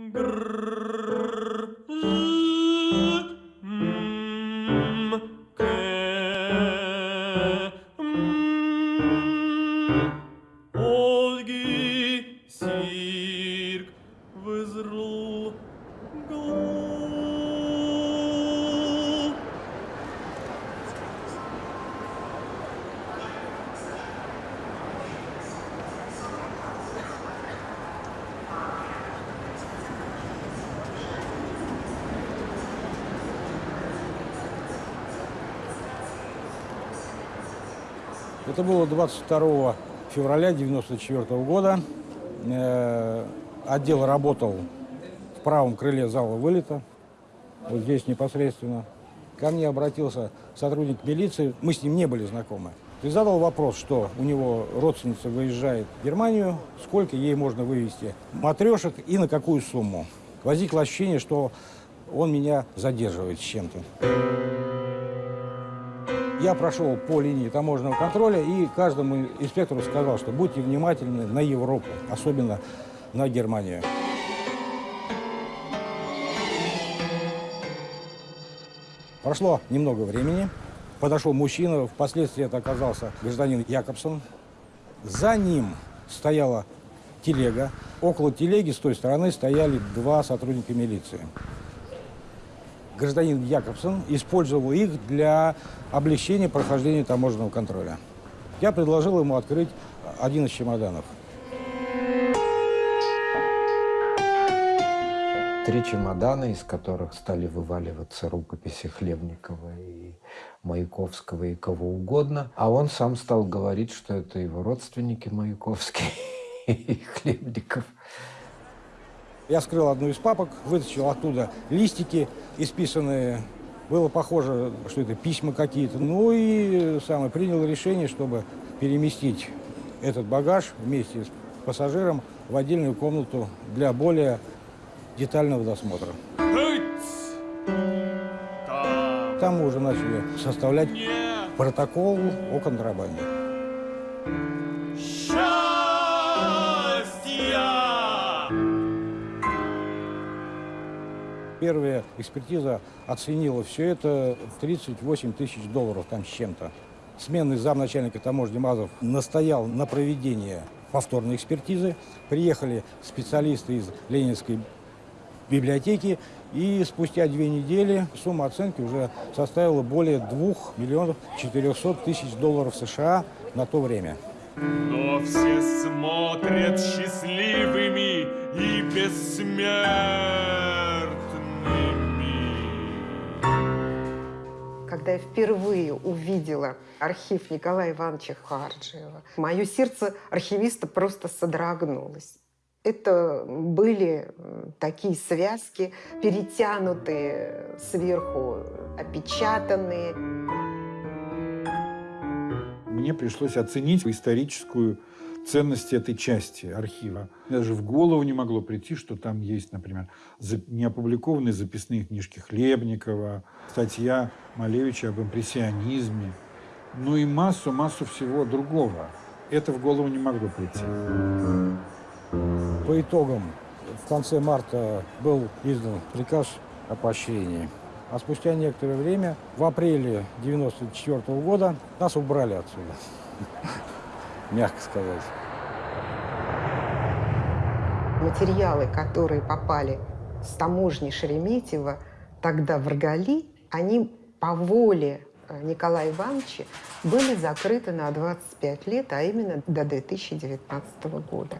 Mm-hmm. Grrr. Это было 22 февраля 1994 года. Э, Отдел работал в правом крыле зала вылета, вот здесь непосредственно. Ко мне обратился сотрудник милиции, мы с ним не были знакомы. И задал вопрос, что у него родственница выезжает в Германию, сколько ей можно вывести матрешек и на какую сумму. Возникло ощущение, что он меня задерживает с чем-то. Я прошел по линии таможенного контроля и каждому инспектору сказал, что будьте внимательны на Европу, особенно на Германию. Прошло немного времени. Подошел мужчина, впоследствии это оказался гражданин Якобсон. За ним стояла телега. Около телеги с той стороны стояли два сотрудника милиции. Гражданин Якобсон использовал их для облегчения прохождения таможенного контроля. Я предложил ему открыть один из чемоданов. Три чемодана, из которых стали вываливаться рукописи Хлебникова и Маяковского и кого угодно. А он сам стал говорить, что это его родственники Маяковский и Хлебников. Я вскрыл одну из папок, вытащил оттуда листики, исписанные. Было похоже, что это письма какие-то. Ну и самое, принял решение, чтобы переместить этот багаж вместе с пассажиром в отдельную комнату для более детального досмотра. Там мы уже начали составлять протокол о контрабанде. Первая экспертиза оценила все это в 38 тысяч долларов там с чем-то. Сменный замначальника таможни Мазов настоял на проведение повторной экспертизы. Приехали специалисты из Ленинской библиотеки, и спустя две недели сумма оценки уже составила более 2 миллионов 400 тысяч долларов США на то время. Но все смотрят счастливыми и бессмертными. Когда я впервые увидела архив Николая Ивановича Харджиева, мое сердце архивиста просто содрогнулось. Это были такие связки, перетянутые сверху, опечатанные. Мне пришлось оценить историческую ценность этой части архива. Даже в голову не могло прийти, что там есть, например, неопубликованные записные книжки Хлебникова, статья Малевича об импрессионизме, ну и массу-массу всего другого. Это в голову не могло прийти. По итогам в конце марта был издан приказ о поощрении. А спустя некоторое время, в апреле 1994 года, нас убрали отсюда. Мягко сказать. Материалы, которые попали с таможни Шереметьево тогда в Ргали, они по воле э, Николая Ивановича были закрыты на 25 лет, а именно до 2019 года.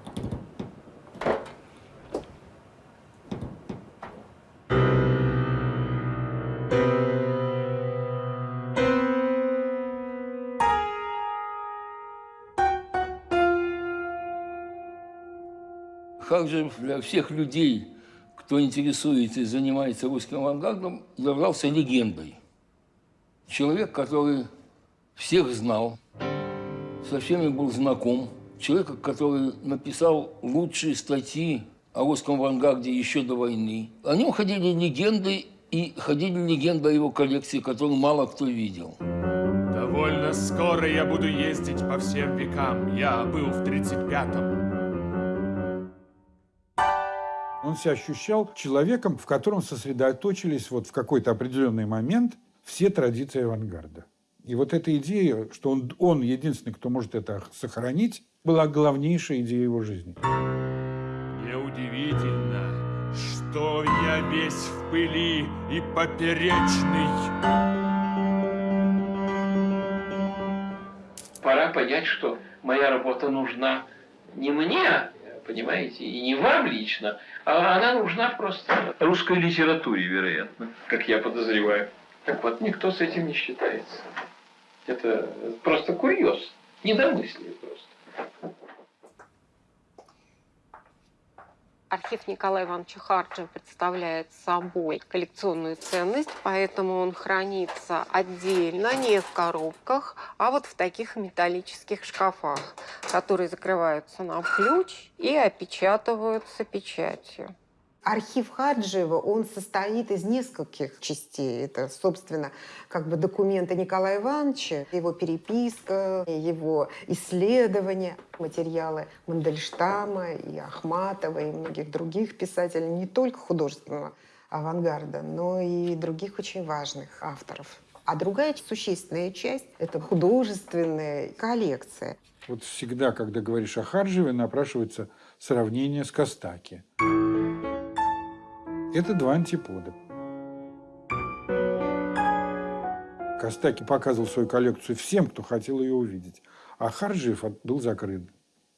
Харджев для всех людей, кто интересуется и занимается русским авангардом, являлся легендой. Человек, который всех знал, со всеми был знаком. Человек, который написал лучшие статьи о русском авангарде еще до войны. О нем ходили легенды, и ходили легенды о его коллекции, которую мало кто видел. Довольно скоро я буду ездить по всем векам. Я был в 35-м. Он себя ощущал человеком, в котором сосредоточились вот в какой-то определенный момент все традиции авангарда. И вот эта идея, что он, он единственный, кто может это сохранить, была главнейшая идея его жизни. Неудивительно, что я весь в пыли и поперечный. Пора понять, что моя работа нужна не мне, понимаете, и не вам лично, а она нужна просто русской литературе, вероятно, как я подозреваю. Так вот, никто с этим не считается. Это просто курьез, недомыслие просто. Архив Николая Ивановича Харджи представляет собой коллекционную ценность, поэтому он хранится отдельно, не в коробках, а вот в таких металлических шкафах, которые закрываются на ключ и опечатываются печатью. Архив Хаджиева, он состоит из нескольких частей. Это, собственно, как бы документы Николая Ивановича, его переписка, его исследования, материалы Мандельштама и Ахматова и многих других писателей, не только художественного авангарда, но и других очень важных авторов. А другая существенная часть – это художественная коллекция. Вот всегда, когда говоришь о Харджеве, напрашивается сравнение с Костаки. Это два антипода. Костаки показывал свою коллекцию всем, кто хотел ее увидеть. А Харджиев от- был закрыт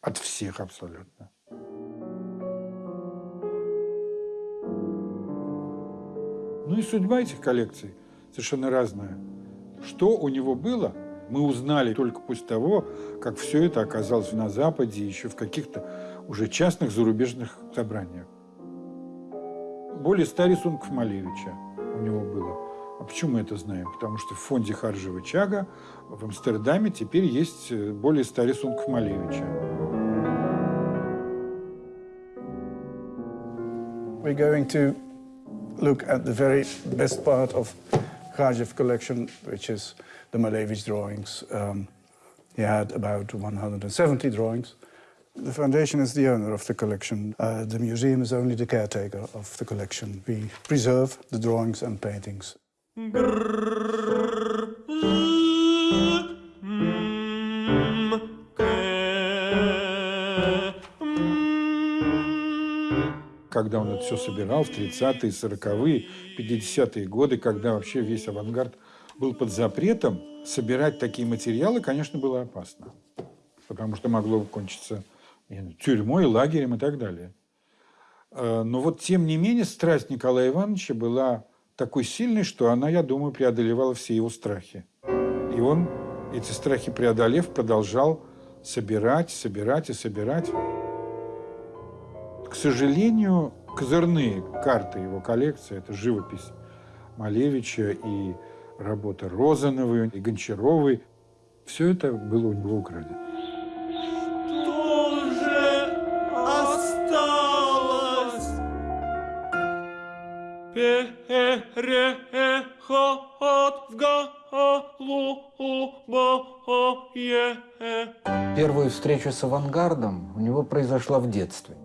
от всех абсолютно. Ну и судьба этих коллекций совершенно разная. Что у него было, мы узнали только после того, как все это оказалось на Западе, еще в каких-то уже частных зарубежных собраниях. Более ста рисунков Малевича у него было. А почему мы это знаем? Потому что в фонде Харжева Чага в Амстердаме теперь есть э, более ста рисунков Малевича. We're going to look at the very best part of Khajev collection, which is the Malevich drawings. Um, he had about 170 drawings. The foundation is the owner of the collection. Uh, the museum is only the caretaker of the collection. We preserve the drawings and paintings. Когда он это все собирал в 30-е, 40-е, 50-е годы, когда вообще весь авангард был под запретом, собирать такие материалы, конечно, было опасно. Потому что могло кончиться тюрьмой, лагерем и так далее. Э, Но вот, тем не менее, страсть Николая Ивановича была такой сильной, что она, я думаю, преодолевала все его страхи. И он, эти страхи преодолев, продолжал собирать, собирать и собирать. К сожалению, козырные карты его коллекции – это живопись Малевича и работа Розановой и Гончаровой. Все это было у него украдено. В голубое. Первую встречу с авангардом у него произошла в детстве.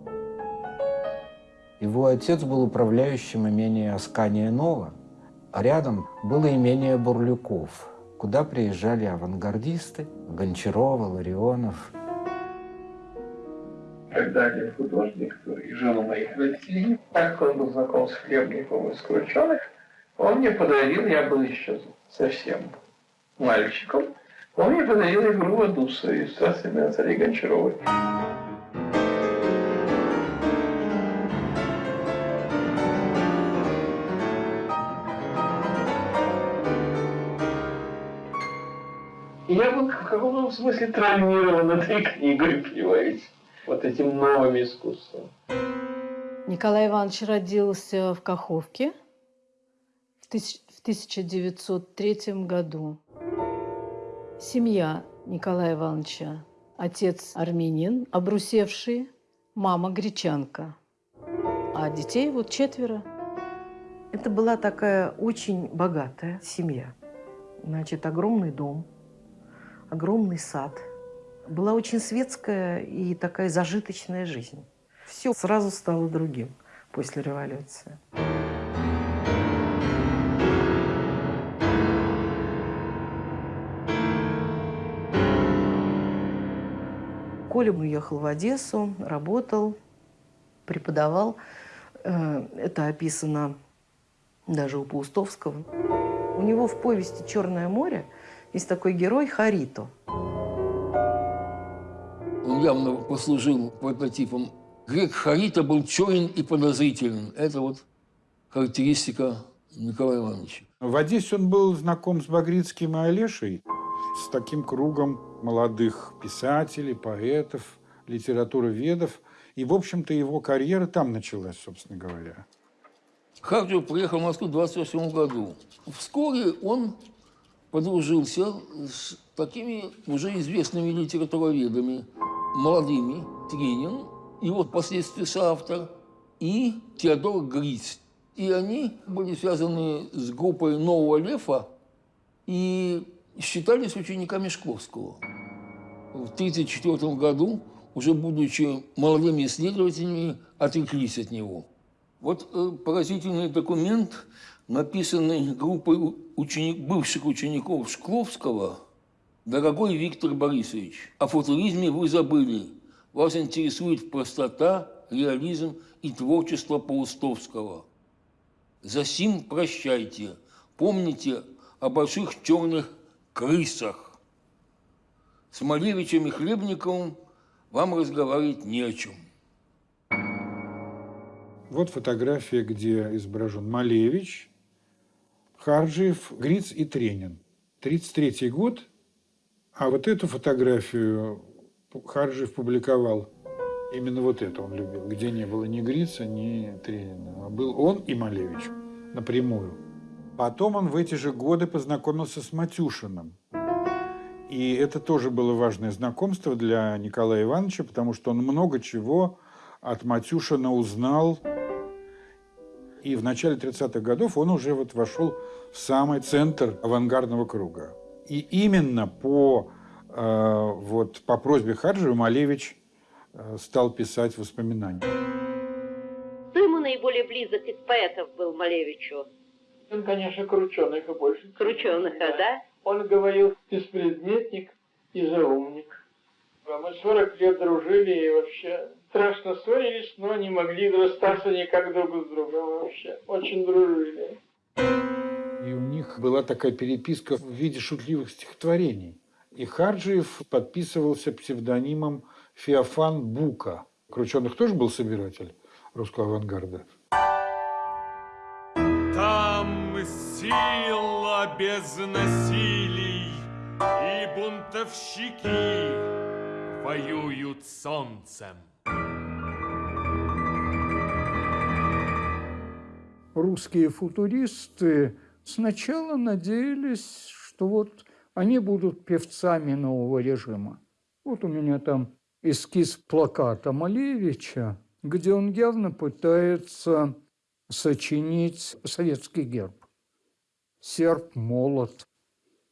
Его отец был управляющим имения Аскания Нова, а рядом было имение Бурлюков, куда приезжали авангардисты Гончарова, Ларионов. Когда один художник и жена моих родителей, так он был знаком с Хлебниковым из Крученых, он мне подарил, я был еще совсем мальчиком, он мне подарил игру Вадуса из «Страсти на царе Гончаровой». И я был в каком-то смысле травмирован этой книгой, понимаете, вот этим новым искусством. Николай Иванович родился в Каховке в тысяч- в 1903 году. Семья Николая Ивановича. Отец армянин, обрусевший, мама гречанка. А детей вот четверо. Это была такая очень богатая семья. Значит, огромный дом, огромный сад. Была очень светская и такая зажиточная жизнь. Все сразу стало другим. после революции. Коля уехал в Одессу, работал, преподавал. Э, это описано даже у Паустовского. У него в повести «Черное море» есть такой герой Харито. Явно послужил прототипом. Грек Харита был черен и подозрителен. Это вот характеристика Николая Ивановича. В Одессе он был знаком с Багрицким и Олешей, с таким кругом молодых писателей, поэтов, литературоведов. И, в общем-то, его карьера там началась, собственно говоря. Харджев приехал в Москву в 28 году. Вскоре он подружился с такими уже известными литературоведами, молодыми, Тренин, его впоследствии соавтор, и Теодор Гриц. И они были связаны с группой «Нового Лефа» и считались учениками Шкловского. В 1934 году, уже будучи молодыми исследователями, отреклись от него. Вот э, поразительный документ, написанный группой ученик, бывших учеников Шкловского. «Дорогой Виктор Борисович, о футуризме вы забыли. Вас интересует простота, реализм и творчество Паустовского. Засим прощайте. Помните о больших черных крысах. С Малевичем и Хлебниковым вам разговаривать не о чем. Вот фотография, где изображен Малевич, Харджиев, Гриц и Тренин. 1933 год, а вот эту фотографию Харджиев публиковал. Именно вот это он любил, где не было ни Грица, ни Тренина. А был он и Малевич напрямую. Потом он в эти же годы познакомился с Матюшиным. И это тоже было важное знакомство для Николая Ивановича, потому что он много чего от Матюшина узнал и в начале 30-х годов он уже вот вошел в самый центр авангардного круга. И именно по, э, вот, по просьбе Харджева Малевич э, стал писать воспоминания. Кто ему наиболее близок из поэтов был Малевичу? Он, конечно, Крученых больше. Крученых, да. да? Он говорил беспредметник и заумник. Мы 40 лет дружили и вообще страшно ссорились, но не могли расстаться никак друг с другом вообще. Очень дружили. И у них была такая переписка в виде шутливых стихотворений. И Харджиев подписывался псевдонимом Феофан Бука. Крученых тоже был собиратель русского авангарда. Там сила без насилий и бунтовщики воюют солнцем. русские футуристы сначала надеялись, что вот они будут певцами нового режима. Вот у меня там эскиз плаката Малевича, где он явно пытается сочинить советский герб. Серп, молот,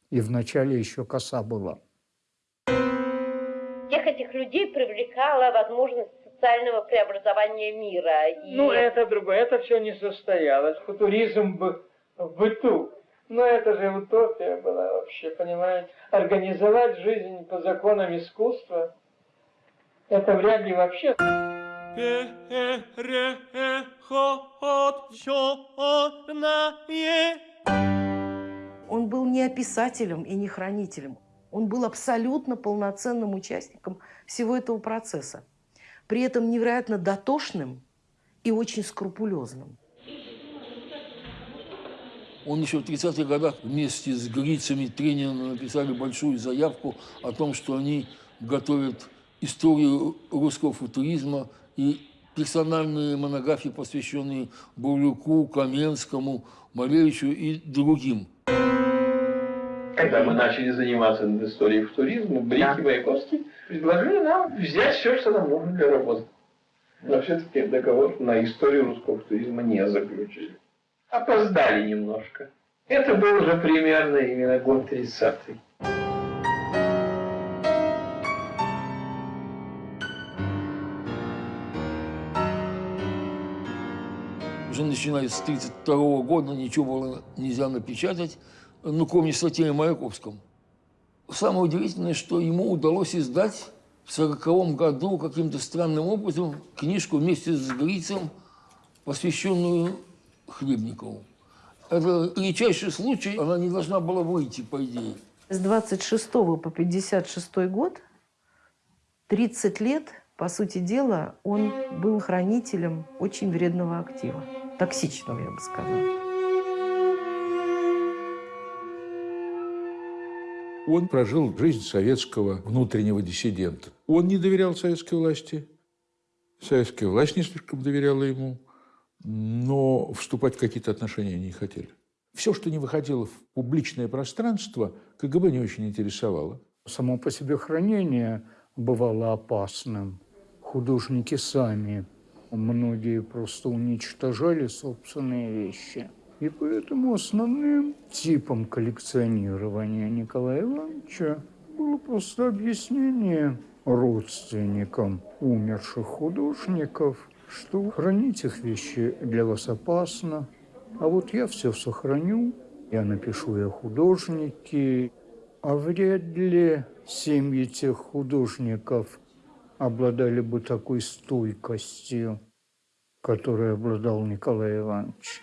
и вначале еще коса была. Всех этих людей привлекала возможность социального преобразования мира. И... Ну, это другое, это все не состоялось. Футуризм в, в быту. Но это же утопия была вообще, понимаете? Организовать жизнь по законам искусства, это вряд ли вообще. Он был не описателем и не хранителем. Он был абсолютно полноценным участником всего этого процесса при этом невероятно дотошным и очень скрупулезным. Он еще в 30-х годах вместе с Грицами Трениным написали большую заявку о том, что они готовят историю русского футуризма и персональные монографии, посвященные Бурлюку, Каменскому, Малевичу и другим. Когда мы начали заниматься историей футуризма, Брик и Маяковский предложили нам взять все, что нам нужно для работы. Но все-таки договор на историю русского футуризма не заключили. Опоздали немножко. Это был уже примерно именно год 30-й. уже начиная с 1932 года ничего было нельзя напечатать, ну, кроме статей о Маяковском. Самое удивительное, что ему удалось издать в 1940 году каким-то странным образом книжку вместе с Грицем, посвященную Хлебникову. Это редчайший случай, она не должна была выйти, по идее. С 26 по 56 год, 30 лет, по сути дела, он был хранителем очень вредного актива. Токсичного, я бы сказала. Он прожил жизнь советского внутреннего диссидента. Он не доверял советской власти. Советская власть не слишком доверяла ему, но вступать в какие-то отношения не хотели. Все, что не выходило в публичное пространство, КГБ не очень интересовало. Само по себе хранение бывало опасным. Художники сами, многие просто уничтожали собственные вещи. И поэтому основным типом коллекционирования Николая Ивановича было просто объяснение родственникам умерших художников, что хранить их вещи для вас опасно, а вот я все сохраню, я напишу я художники, а вряд ли семьи тех художников обладали бы такой стойкостью, которой обладал Николай Иванович.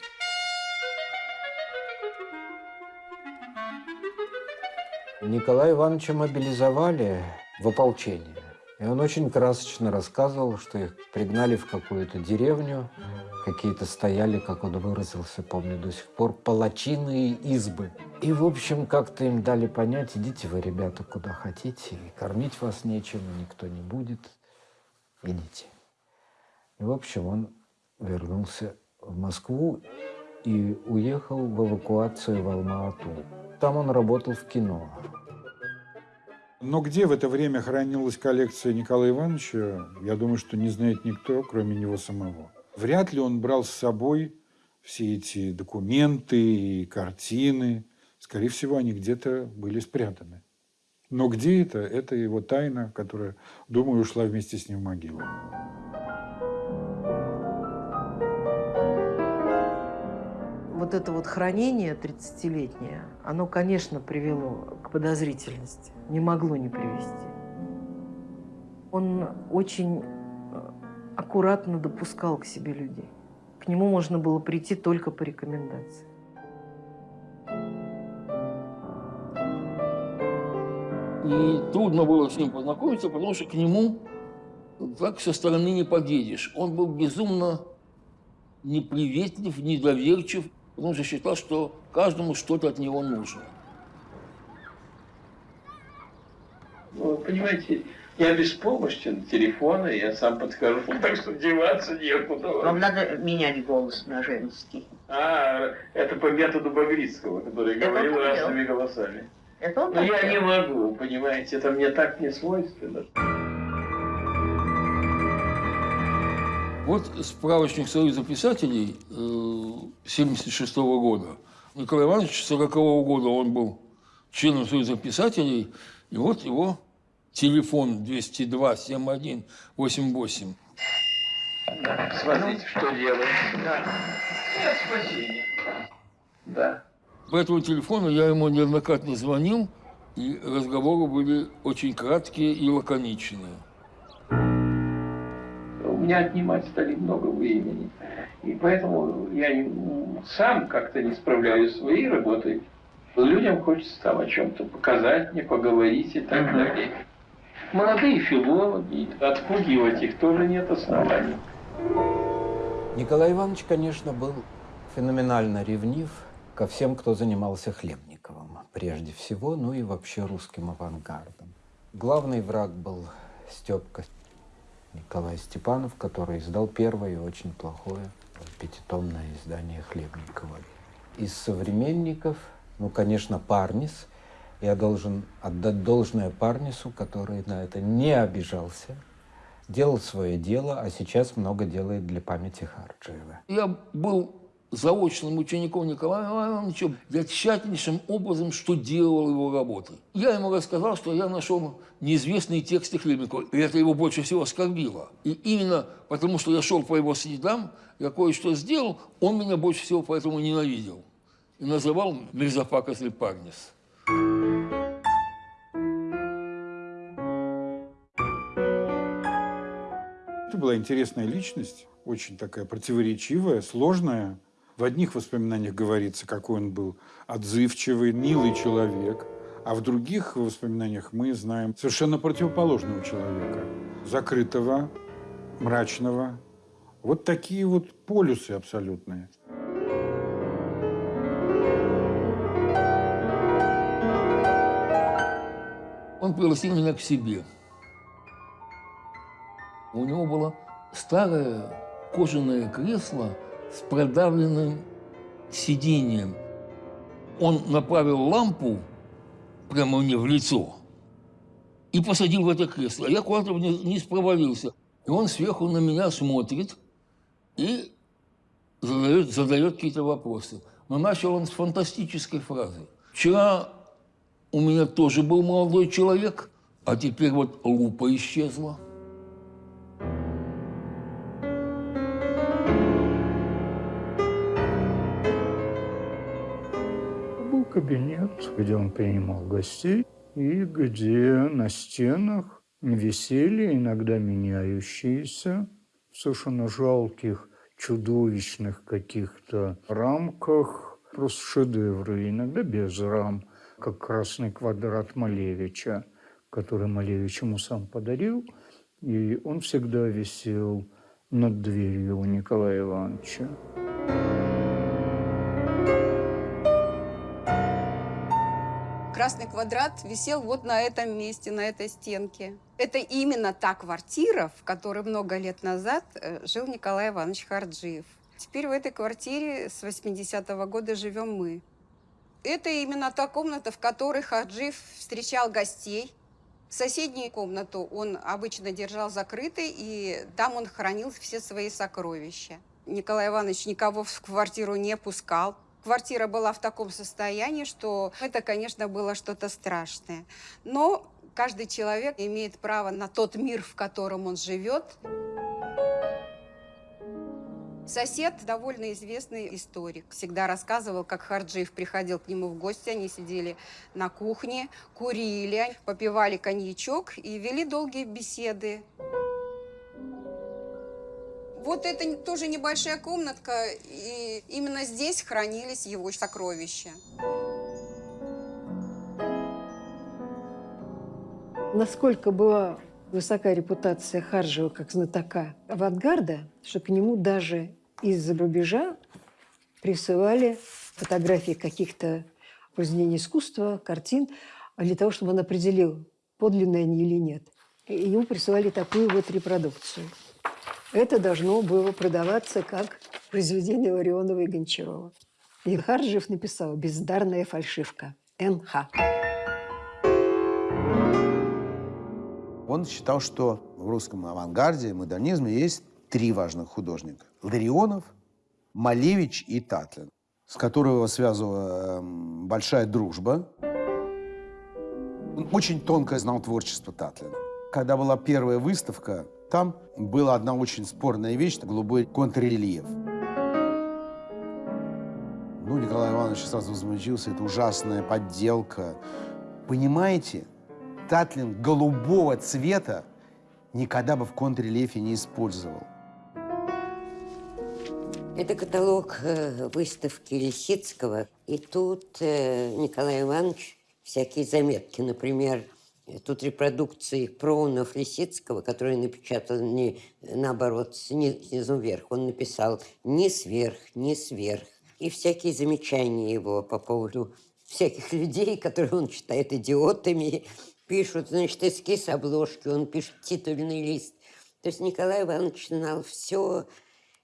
Николая Ивановича мобилизовали в ополчение. И он очень красочно рассказывал, что их пригнали в какую-то деревню, какие-то стояли, как он выразился, помню до сих пор, палачиные избы. И, в общем, как-то им дали понять, идите вы, ребята, куда хотите, и кормить вас нечем, никто не будет, идите. И, в общем, он вернулся в Москву и уехал в эвакуацию в Алма-Ату. Там он работал в кино. Но где в это время хранилась коллекция Николая Ивановича, я думаю, что не знает никто, кроме него самого. Вряд ли он брал с собой все эти документы и картины. Скорее всего, они где-то были спрятаны. Но где это? Это его тайна, которая, думаю, ушла вместе с ним в могилу. Вот это вот хранение 30-летнее, оно, конечно, привело к подозрительности. Не могло не привести. Он очень э, аккуратно допускал к себе людей. К нему можно было прийти только по рекомендации. И трудно было с ним познакомиться, потому что к нему так со стороны не подъедешь. Он был безумно неприветлив, недоверчив. Он же считал, что каждому что-то от него нужно. Ну, понимаете, я беспомощен, телефона, я сам подхожу, так что деваться некуда. Вам надо менять голос на женский. А, это по методу Багрицкого, который Это говорил он разными голосами. Это он Но я так не могу, понимаете, это мне так не свойственно. Вот справочник Союза писателей 1976 года. Николай Иванович 40 года он был членом Союза писателей, и вот его телефон 202 71 88. Смотрите, что делает. Да. Нет спасения. Да. По этому телефону я ему неоднократно звонил, и разговоры были очень краткие и лаконичные. Меня отнимать стали много времени. И поэтому я сам как-то не справляюсь со своей работой. Людям хочется там о чем-то показать мне, поговорить и так далее. Молодые филологи, отпугивать их тоже нет оснований. Николай Иванович, конечно, был феноменально ревнив ко всем, кто занимался Хлебниковым, прежде всего, ну и вообще русским авангардом. Главный враг был Степка Николай Степанов, который издал первое очень плохое пятитомное издание Хлебникова. Из современников, ну, конечно, Парнис. Я должен отдать должное Парнису, который на это не обижался, делал свое дело, а сейчас много делает для памяти Харджиева. Я был заочным учеником Николая Ивановича, я тщательнейшим образом штудировал его работы. Я ему рассказал, что я нашел неизвестные тексты Хлебникова, и это его больше всего оскорбило. И именно потому, что я шел по его следам, я кое-что сделал, он меня больше всего поэтому ненавидел. И называл Мирзафака Зельпарнис. Это была интересная личность, очень такая противоречивая, сложная. В одних воспоминаниях говорится, какой он был отзывчивый, милый человек, а в других воспоминаниях мы знаем совершенно противоположного человека. Закрытого, мрачного. Вот такие вот полюсы абсолютные. Он пригласил меня к себе. У него было старое кожаное кресло с продавленным сиденьем. Он направил лампу прямо мне в лицо и посадил в это кресло. Я куда-то вниз провалился. И он сверху на меня смотрит и задает, задает какие-то вопросы. Но начал он с фантастической фразы. Вчера у меня тоже был молодой человек, а теперь вот лупа исчезла. Кабинет, где он принимал гостей, и где на стенах висели иногда меняющиеся, совершенно жалких, чудовищных каких-то рамках, просто шедевры, иногда без рам, как красный квадрат Малевича, который Малевич ему сам подарил, и он всегда висел над дверью у Николая Ивановича. Красный квадрат висел вот на этом месте, на этой стенке. Это именно та квартира, в которой много лет назад э, жил Николай Иванович Харджиев. Теперь в этой квартире с 80-го года живем мы. Это именно та комната, в которой Харджиев встречал гостей. Соседнюю комнату он обычно держал закрытой, и там он хранил все свои сокровища. Николай Иванович никого в квартиру не пускал. Квартира была в таком состоянии, что это, конечно, было что-то страшное. Но каждый человек имеет право на тот мир, в котором он живет. Сосед, довольно известный историк, всегда рассказывал, как Харджиев приходил к нему в гости, они сидели на кухне, курили, попивали коньячок и вели долгие беседы. Вот это тоже небольшая комнатка, и именно здесь хранились его сокровища. Насколько была высока репутация Харжева как знатока авангарда, что к нему даже из-за рубежа присылали фотографии каких-то произведений искусства, картин, для того, чтобы он определил, подлинные они или нет. И ему присылали такую вот репродукцию – это должно было продаваться как произведение Ларионова и Гончарова. И Харджев написал «Бездарная фальшивка. НХ». Он считал, что в русском авангарде, модернизме есть три важных художника. Ларионов, Малевич и Татлин, с которого связывала эм, большая дружба. Он очень тонко знал творчество Татлина. Когда была первая выставка там была одна очень спорная вещь, голубой контррельеф. Ну, Николай Иванович сразу возмутился, это ужасная подделка. Понимаете, Татлин голубого цвета никогда бы в контррельефе не использовал. Это каталог э, выставки Лисицкого. И тут э, Николай Иванович всякие заметки, например, Тут репродукции проунов Лисицкого, которые напечатал не наоборот, снизу вверх. Он написал «ни сверх, ни сверх». И всякие замечания его по поводу всяких людей, которые он считает идиотами, пишут, значит, эскиз обложки, он пишет титульный лист. То есть Николай Иванович знал все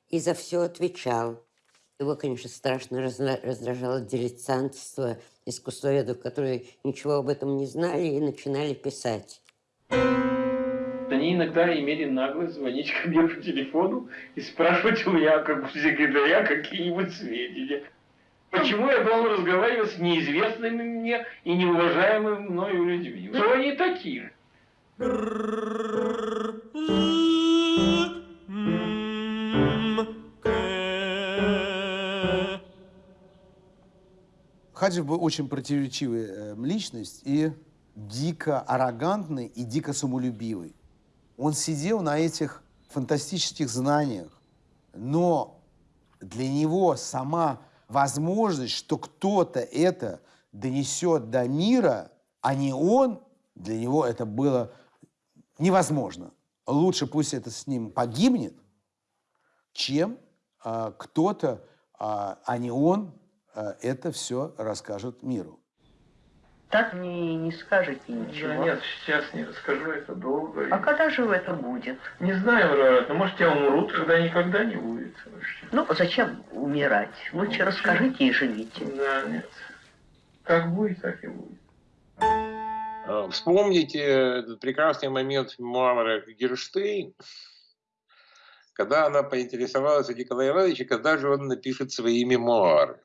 и за все отвечал. Его, конечно, страшно раздражало дилетантство искусствоведов, которые ничего об этом не знали и начинали писать. Они иногда имели наглость звонить ко мне по телефону и спрашивать у меня, как у секретаря, какие-нибудь сведения. Почему я должен разговаривать с неизвестными мне и неуважаемыми мною людьми? Кто они такие? Хаджи был очень противоречивая э, личность и дико аррогантный и дико самолюбивый. Он сидел на этих фантастических знаниях, но для него сама возможность, что кто-то это донесет до мира, а не он, для него это было невозможно. Лучше пусть это с ним погибнет, чем а, кто-то, а, а не он, это все расскажет миру. Так не, не скажете ничего. Да нет, сейчас не расскажу, это долго. А когда же это будет? Не знаю, вероятно. Может, я умру, тогда никогда не будет. Ну, зачем умирать? Лучше расскажите и живите. Да, нет. Как будет, так и будет. А, вспомните этот прекрасный момент мемуара Герштейн, когда она поинтересовалась у Николая Ивановича, когда же он напишет свои мемуары.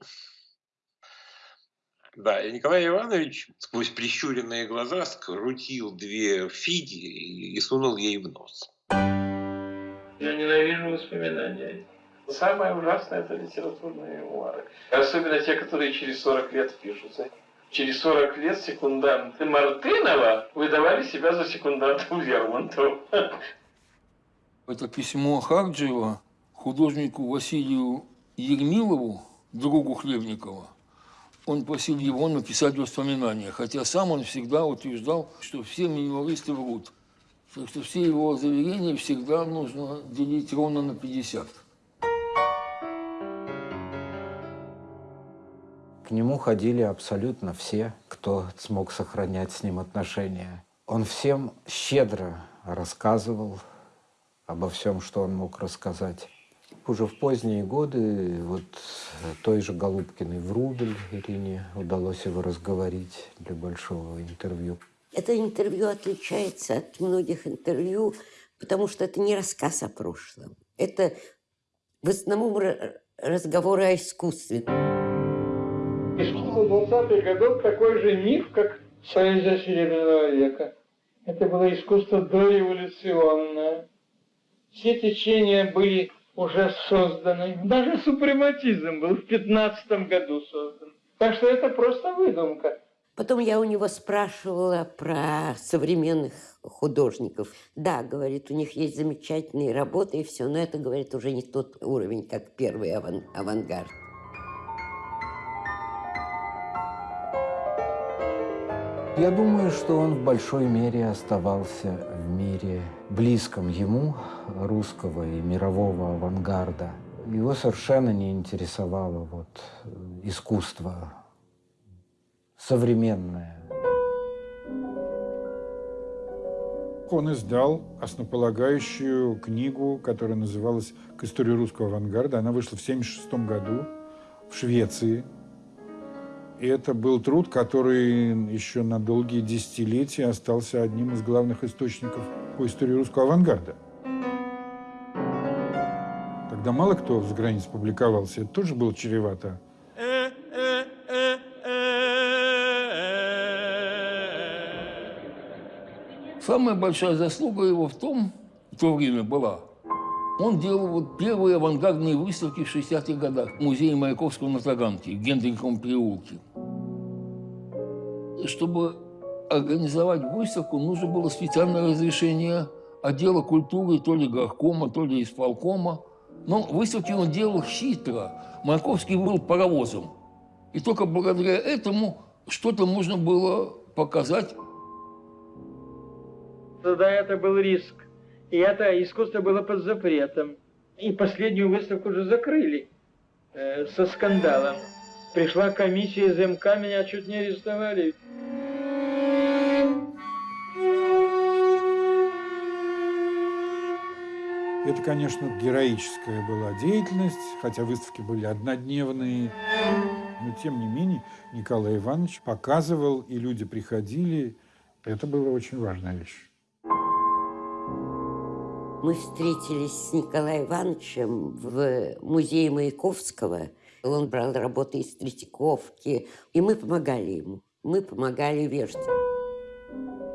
Да, и Николай Иванович сквозь прищуренные глаза скрутил две фиги и сунул ей в нос. Я ненавижу воспоминания. Самое ужасное – это литературные мемуары. Особенно те, которые через 40 лет пишутся. Через 40 лет секунданты Мартынова выдавали себя за секундантов Лермонтова. Это письмо Харджиева художнику Василию Ермилову, другу Хлебникова, он просил его написать воспоминания, хотя сам он всегда утверждал, что все мемуаристы врут. Так что все его заверения всегда нужно делить ровно на 50. К нему ходили абсолютно все, кто смог сохранять с ним отношения. Он всем щедро рассказывал обо всем, что он мог рассказать. Уже в поздние годы вот той же Голубкиной в Рубль Ирине удалось его разговорить для большого интервью. Это интервью отличается от многих интервью, потому что это не рассказ о прошлом. Это в основном разговоры о искусстве. Искусство 20-х годов такой же миф, как поэзия Серебряного века. Это было искусство дореволюционное. Все течения были уже созданы. Даже супрематизм был в 15 году создан. Так что это просто выдумка. Потом я у него спрашивала про современных художников. Да, говорит, у них есть замечательные работы и все, но это, говорит, уже не тот уровень, как первый аван авангард. Я думаю, что он в большой мере оставался мире близком ему, русского и мирового авангарда. Его совершенно не интересовало вот искусство современное. Он издал основополагающую книгу, которая называлась «К истории русского авангарда». Она вышла в 1976 году в Швеции. И это был труд, который еще на долгие десятилетия остался одним из главных источников по истории русского авангарда. Тогда мало кто с границ публиковался, это тоже было чревато. Самая большая заслуга его в том, в то время была, он делал вот первые авангардные выставки в 60-х годах в музее Маяковского на Таганке, в Гендриховом переулке. Чтобы организовать выставку, нужно было специальное разрешение отдела культуры, то ли горкома, то ли исполкома. Но выставки он делал хитро. Маяковский был паровозом. И только благодаря этому что-то можно было показать. Тогда это был риск. И это искусство было под запретом. И последнюю выставку уже закрыли э, со скандалом. Пришла комиссия из МК, меня чуть не арестовали. Это, конечно, героическая была деятельность, хотя выставки были однодневные. Но, тем не менее, Николай Иванович показывал, и люди приходили. Это была очень важная вещь. Мы встретились с Николаем Ивановичем в музее Маяковского. Он брал работы из Третьяковки, и мы помогали ему. Мы помогали вешать.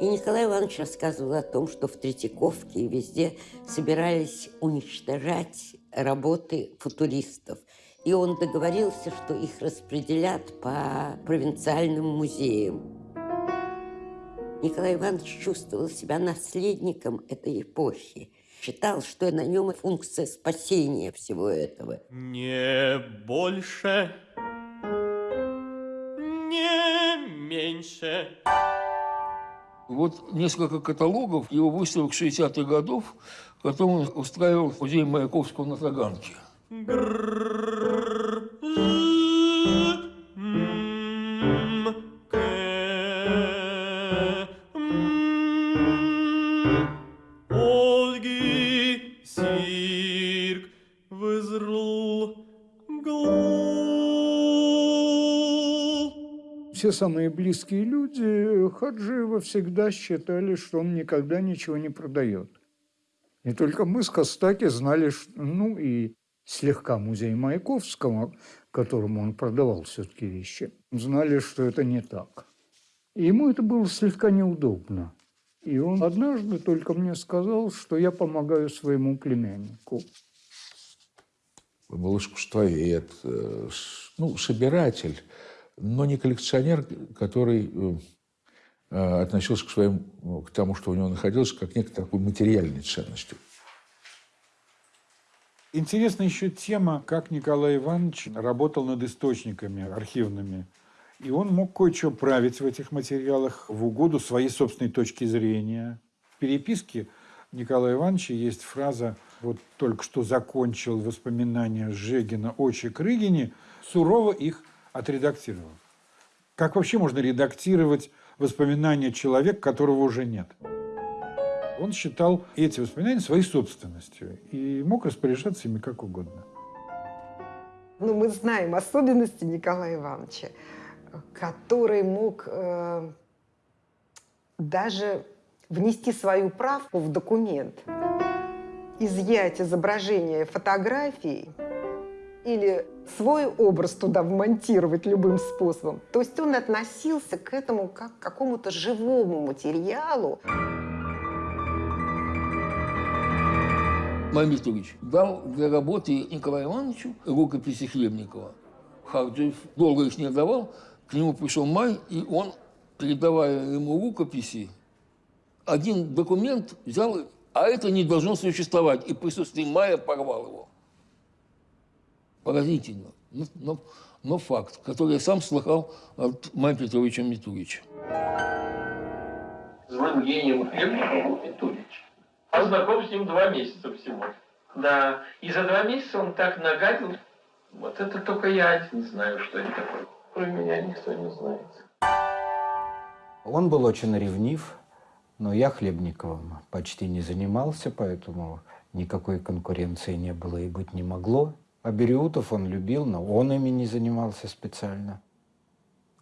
И Николай Иванович рассказывал о том, что в Третьяковке и везде собирались уничтожать работы футуристов. И он договорился, что их распределят по провинциальным музеям. Николай Иванович чувствовал себя наследником этой эпохи. Считал, что на нем функция спасения всего этого. Не больше, не меньше. Вот несколько каталогов его выставок 60-х годов, которые он устраивал в музее Маяковского на Таганке. Ольги Все самые близкие люди Хаджиева всегда считали, что он никогда ничего не продает. И только мы с Костаки знали, ну и слегка музей Маяковского, которому он продавал все-таки вещи, знали, что это не так. И ему это было слегка неудобно. И он однажды только мне сказал, что я помогаю своему племяннику. Был искусствовед, э, ну, собиратель, но не коллекционер, который э, э, относился к, своим, к тому, что у него находилось, как к некой такой материальной ценности. Интересна еще тема, как Николай Иванович работал над источниками архивными. И он мог кое-что править в этих материалах в угоду своей собственной точки зрения. В переписке Николая Ивановича есть фраза «Вот только что закончил воспоминания Жегина о Чекрыгине, сурово их отредактировал». Как вообще можно редактировать воспоминания человека, которого уже нет? Он считал эти воспоминания своей собственностью и мог распоряжаться ими как угодно. Ну, мы знаем особенности Николая Ивановича, который мог э, даже внести свою правку в документ, изъять изображение фотографии или свой образ туда вмонтировать любым способом. То есть он относился к этому как к какому-то живому материалу. Мамед Ильич дал для работы Николаю Ивановичу рукописи Хлебникова. Харджиев долго их не давал. К нему пришел Май, и он, передавая ему рукописи, один документ взял, а это не должно существовать. И в присутствии Мая порвал его. Поразительно. Но, но, но факт, который я сам слыхал от Мая Петровича Митурича. Злым гением Петрович. Он знаком с ним два месяца всего. Да, и за два месяца он так нагадил. Вот это только я один знаю, что это такое. Кроме меня никто не знает. Он был очень ревнив, но я Хлебниковым почти не занимался, поэтому никакой конкуренции не было и быть не могло. А Бериутов он любил, но он ими не занимался специально,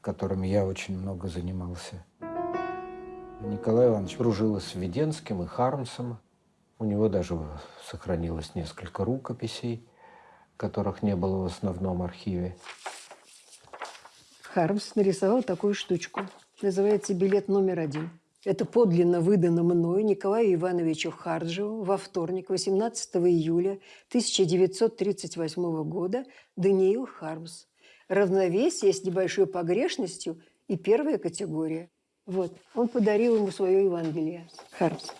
которыми я очень много занимался. Николай Иванович дружил с Веденским, и Хармсом. У него даже сохранилось несколько рукописей, которых не было в основном архиве. Хармс нарисовал такую штучку. Называется «Билет номер один». Это подлинно выдано мною Николаю Ивановичу Харджеву во вторник, 18 июля 1938 года Даниил Хармс. Равновесие с небольшой погрешностью и первая категория. Вот, он подарил ему свое Евангелие. Хармс.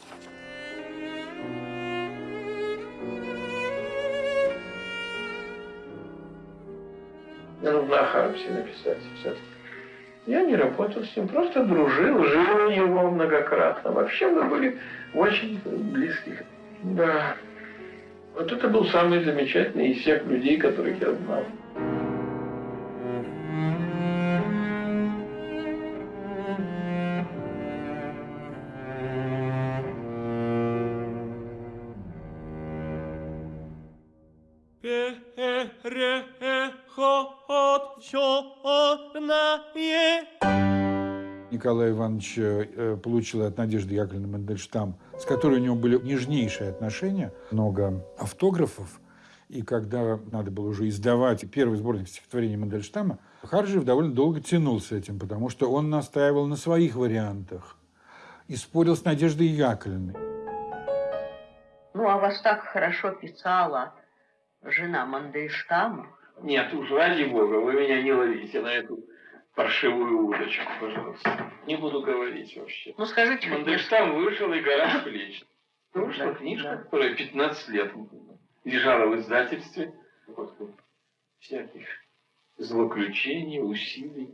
Нужно о Хармсе написать все-таки. Я не работал с ним, просто дружил, жил у него многократно. Вообще мы были очень близки. Да. Вот это был самый замечательный из всех людей, которых я знал. Николай Иванович э, получил от Надежды Яковлевны Мандельштам, с которой у него были нежнейшие отношения, много автографов. И когда надо было уже издавать первый сборник стихотворений Мандельштама, Харжиев довольно долго тянул с этим, потому что он настаивал на своих вариантах и спорил с Надеждой Яковлевной. Ну, а вас так хорошо писала жена Мандельштама. Нет, уж ради бога, вы меня не ловите на эту паршивую удочку, пожалуйста. Не буду говорить вообще. Ну, скажите, Мандельштам вышел и гора с плеч. Вышла Да, книжка, да. которая 15 лет лежала в издательстве. Вот, всяких злоключений, усилий.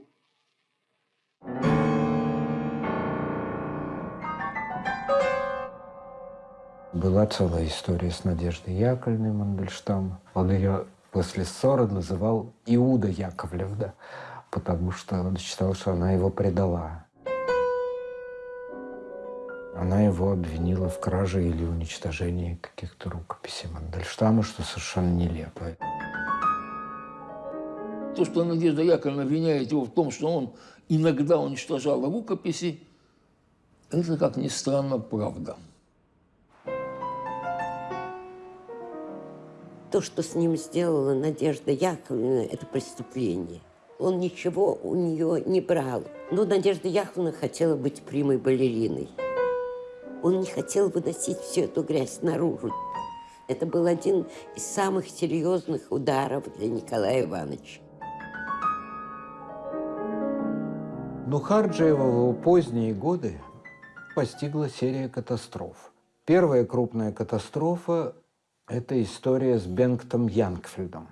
Была целая история с Надеждой Яковлевной Мандельштам. Он ее после ссоры называл Иуда Яковлев, да, потому что он считал, что она его предала. Она его обвинила в краже или уничтожении каких-то рукописей Мандельштама, что совершенно нелепо. То, что Надежда Яковлевна обвиняет его в том, что он иногда уничтожал рукописи, это, как ни странно, правда. То, что с ним сделала Надежда Яковлевна, это преступление. Он ничего у нее не брал. Но Надежда Яковлевна хотела быть прямой балериной. Он не хотел выносить всю эту грязь наружу. Это был один из самых серьезных ударов для Николая Ивановича. Но Харджиева в поздние годы постигла серия катастроф. Первая крупная катастрофа – это история с Бенгтом Янгфельдом,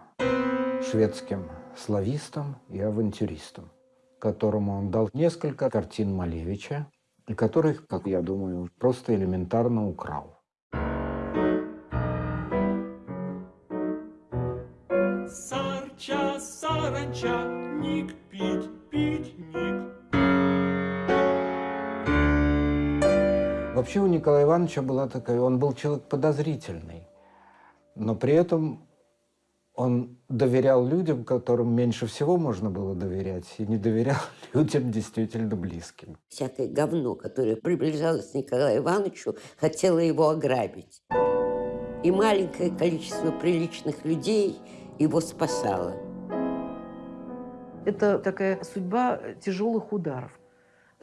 шведским славистом и авантюристом, которому он дал несколько картин Малевича, и которых, как я думаю, просто элементарно украл. Сарча, саранча, ник, пить, пить, ник. Вообще у Николая Ивановича была такая, он был человек подозрительный, но при этом он доверял людям, которым меньше всего можно было доверять, и не доверял людям действительно близким. Всякое говно, которое приближалось к Николаю Ивановичу, хотело его ограбить. И маленькое количество приличных людей его спасало. Это такая судьба тяжелых ударов.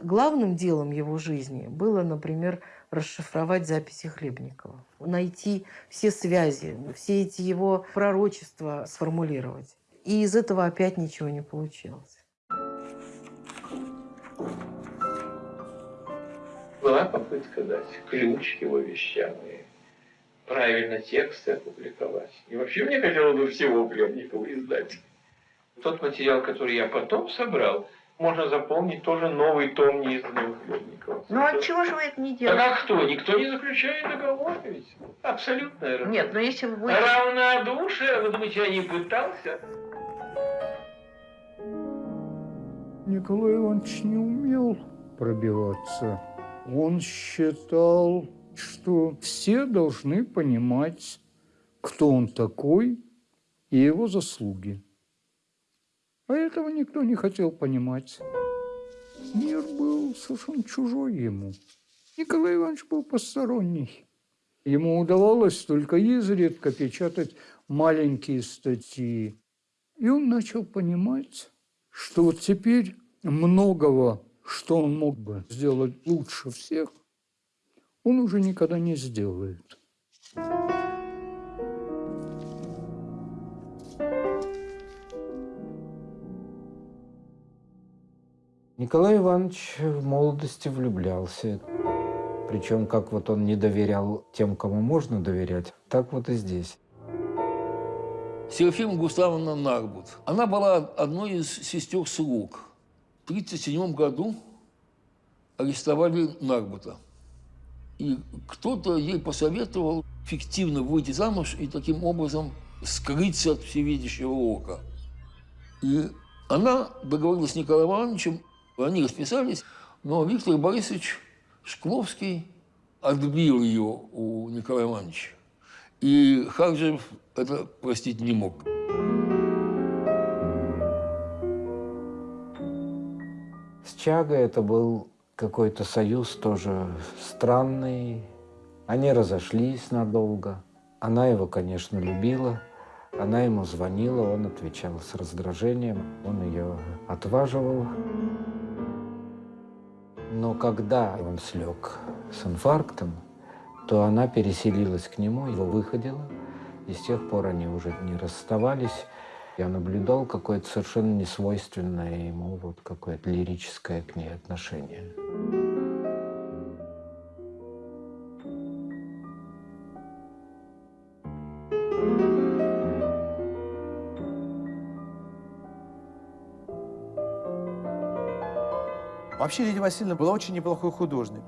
Главным делом его жизни было, например, расшифровать записи Хлебникова, найти все связи, все эти его пророчества сформулировать. И из этого опять ничего не получилось. Была попытка дать ключ его вещам и правильно тексты опубликовать. И вообще мне хотелось бы всего Хлебникова издать. Тот материал, который я потом собрал, можно заполнить тоже новый том неизданного Хлебникова. Ну, а чего же вы это не Так делаете? а кто? Никто не заключает договор ведь. Абсолютно. Нет, но если вы будете... Равнодушие, вы думаете, я не пытался? Николай Иванович не умел пробиваться. Он считал, что все должны понимать, кто он такой и его заслуги. А этого никто не хотел понимать. Мир был совершенно чужой ему. Николай Иванович был посторонний. Ему удавалось только изредка печатать маленькие статьи. И он начал понимать, что вот теперь многого, что он мог бы сделать лучше всех, он уже никогда не сделает. Николай Иванович в молодости влюблялся. Причем, как вот он не доверял тем, кому можно доверять, так вот и здесь. Серафима Густавовна Нарбут. Она была одной из сестер слуг. В 1937 году арестовали Нарбута. И кто-то ей посоветовал фиктивно выйти замуж и таким образом скрыться от всевидящего ока. И она договорилась с Николаем Ивановичем, они расписались, но Виктор Борисович Шкловский отбил ее у Николая Ивановича. И Харджев это простить не мог. С Чагой это был какой-то союз тоже странный. Они разошлись надолго. Она его, конечно, любила. Она ему звонила, он отвечал с раздражением, он ее отваживал. Но когда он слег с инфарктом, то она переселилась к нему, его выходила, и с тех пор они уже не расставались. Я наблюдал какое-то совершенно несвойственное ему вот какое-то лирическое к ней отношение. Вообще Лидия Васильевна была очень неплохой художник.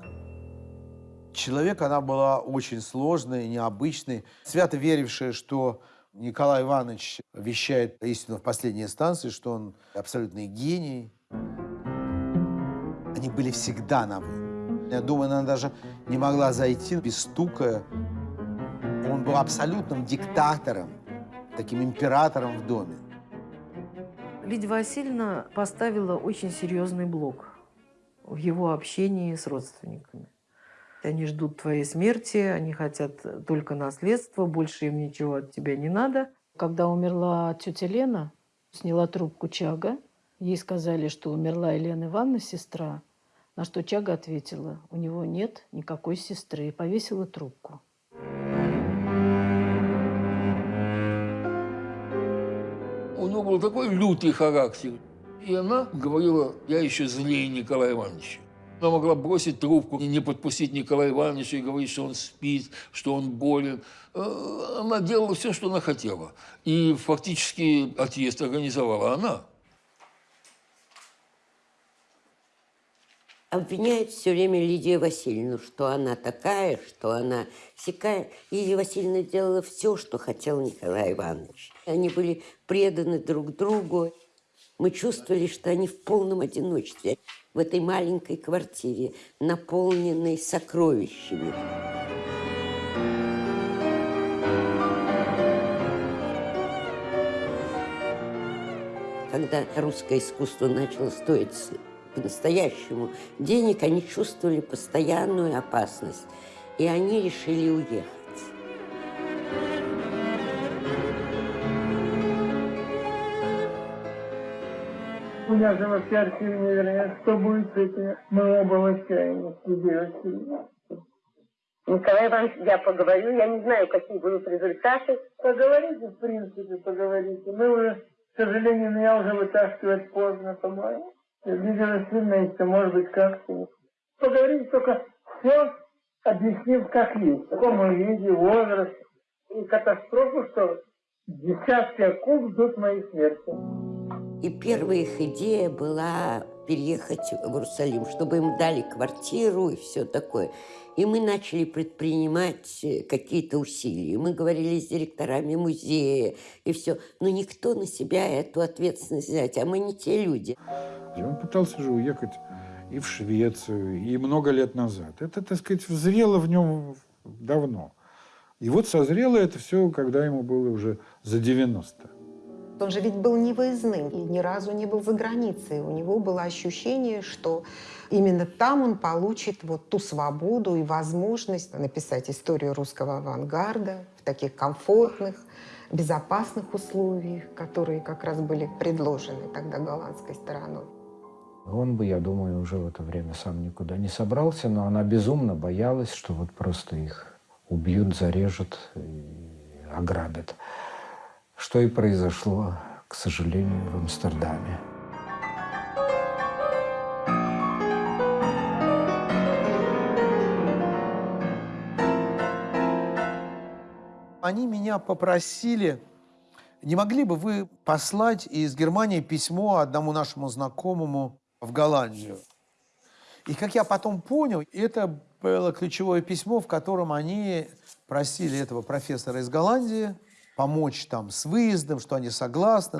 Человек она была очень сложный, необычный, свято верившая, что Николай Иванович вещает истину в последней инстанции, что он абсолютный гений. Они были всегда на «вы». Я думаю, она даже не могла зайти без стука. Он был абсолютным диктатором, таким императором в доме. Лидия Васильевна поставила очень серьезный блок в его общении с родственниками. Они ждут твоей смерти, они хотят только наследства, больше им ничего от тебя не надо. Когда умерла тетя Лена, сняла трубку Чага. Ей сказали, что умерла Елена Ивановна, сестра. На что Чага ответила, у него нет никакой сестры, и повесила трубку. У него был такой лютый характер. И она говорила, я еще злее Николая Ивановича. Она могла бросить трубку, не подпустить Николая Ивановича и говорить, что он спит, что он болен. Э, она делала все, что она хотела. И фактически отъезд организовала она. Обвиняет все время Лидию Васильевну, что она такая, что она всякая. Лидия Васильевна делала все, что хотел Николай Иванович. Они были преданы друг другу. Мы чувствовали, что они в полном одиночестве в этой маленькой квартире, наполненной сокровищами. Когда русское искусство начало стоить по-настоящему денег, они чувствовали постоянную опасность, и они решили уехать. Меня же вообще архив невероятно. Что будет с этими? Мы оба в отчаянии. Николай Иванович, я поговорю, я не знаю, какие будут результаты. Поговорите, в принципе, поговорите. Мы уже, к сожалению, меня уже вытаскивать поздно, по-моему. Лидия Васильевна, если может быть как-то. Поговорите только все, объяснив, как есть. В каком виде, возраст. И катастрофу, что десятки акул ждут моей смерти. И первая их идея была переехать в Иерусалим, чтобы им дали квартиру и все такое. И мы начали предпринимать э, какие-то усилия. Мы говорили с директорами музея и все. Но никто на себя эту ответственность взять, а мы не те люди. Он пытался же уехать и в Швецию, и много лет назад. Это, так сказать, взрело в нем давно. И вот созрело это все, когда ему было уже за 90. Он же ведь был невыездным и ни разу не был за границей. У него было ощущение, что именно там он получит вот ту свободу и возможность написать историю русского авангарда в таких комфортных, безопасных условиях, которые как раз были предложены тогда голландской стороной. Он бы, я думаю, уже в это время сам никуда не собрался, но она безумно боялась, что вот просто их убьют, зарежут и ограбят что и произошло, к сожалению, в Амстердаме. Они меня попросили, не могли бы вы послать из Германии письмо одному нашему знакомому в Голландию? И как я потом понял, это было ключевое письмо, в котором они просили этого профессора из Голландии помочь там с выездом, что они согласны.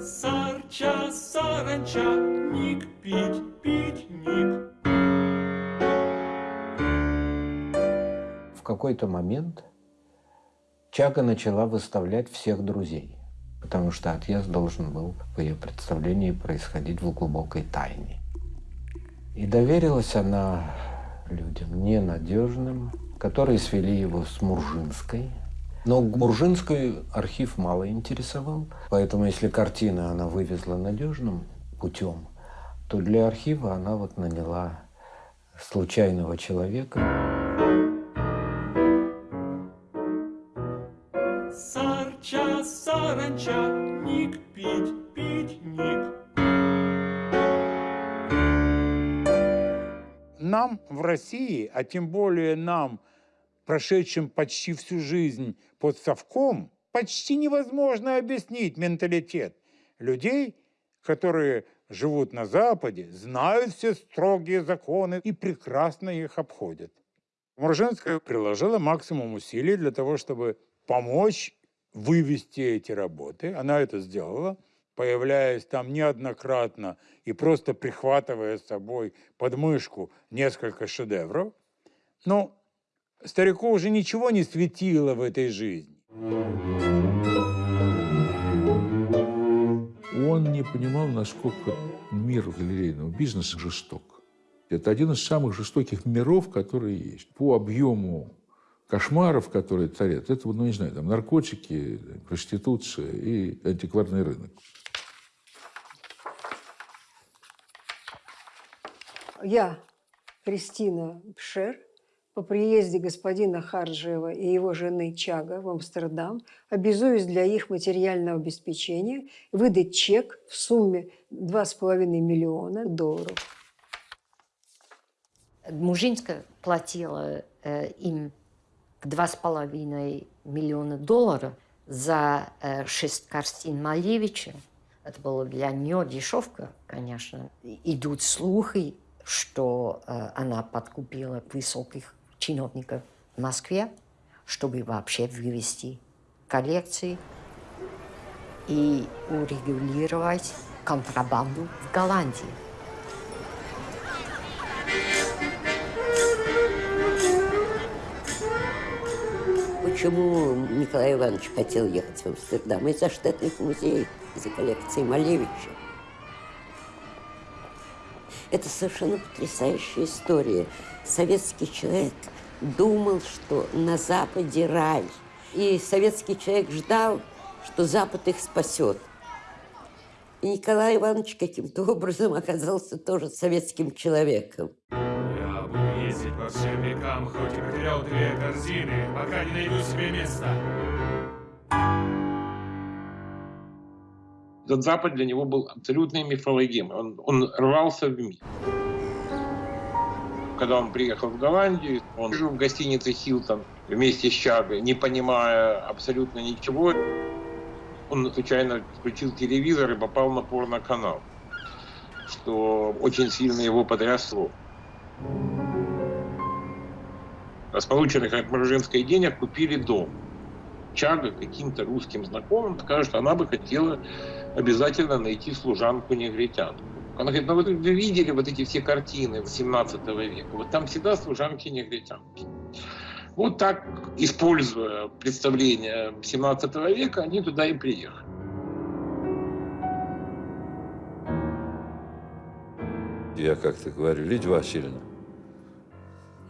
Сарча, саранча, ник, пить, пить, ник. В какой-то момент Чага начала выставлять всех друзей. потому что отъезд должен был, по ее представлении, происходить в глубокой тайне. И доверилась она людям ненадежным, которые свели его с Муржинской. Но Муржинскую архив мало интересовал, поэтому если картина она вывезла надежным путем, то для архива она вот наняла случайного человека. В России, а тем более нам, прошедшим почти всю жизнь под совком, почти невозможно объяснить менталитет людей, которые живут на Западе, знают все строгие законы и прекрасно их обходят. Муржинская приложила максимум усилий для того, чтобы помочь вывести эти работы. Она это сделала, появляясь там неоднократно и просто прихватывая с собой под мышку несколько шедевров. Но старику уже ничего не светило в этой жизни. Он не понимал, насколько мир галерейного бизнеса жесток. Это один из самых жестоких миров, которые есть. По объему кошмаров, которые царят, это, ну, не знаю, там, наркотики, проституция и антикварный рынок. Я, Кристина Пшер, по приезде господина Харджиева и его жены Чага в Амстердам обязуюсь для их материального обеспечения выдать чек в сумме 2,5 миллиона долларов. Мужинская платила э, им 2,5 миллиона долларов за э, шесть картин Малевича. Это было для нее дешевка, конечно. Идут слухи, что э, она подкупила высоких чиновников в Москве, чтобы вообще вывести коллекции и урегулировать контрабанду в Голландии. Почему Николай Иванович хотел ехать в Амстердам? Из-за штатных музеев, из-за коллекции Малевича. Это совершенно потрясающая история. Советский человек думал, что на Западе рай. И советский человек ждал, что Запад их спасет. И Николай Иванович каким-то образом оказался тоже советским человеком. Я буду ездить по всем векам, хоть и потерял две корзины, пока не найду себе места. Этот Запад для него был абсолютной мифологемой. Он, он рвался в мир. Когда он приехал в Голландию, он жил в гостинице «Хилтон» вместе с Чагой, не понимая абсолютно ничего. Он случайно включил телевизор и попал на порно-канал, что очень сильно его потрясло. С полученных от Мороженской денег купили дом. Чага каким-то русским знакомым скажет, она бы хотела обязательно найти служанку-негритянку. Она говорит, ну вот вы видели вот эти все картины 17 века, вот там всегда служанки-негритянки. Вот так, используя представление 17 века, они туда и приехали. Я как-то говорю, Лидия Васильевна,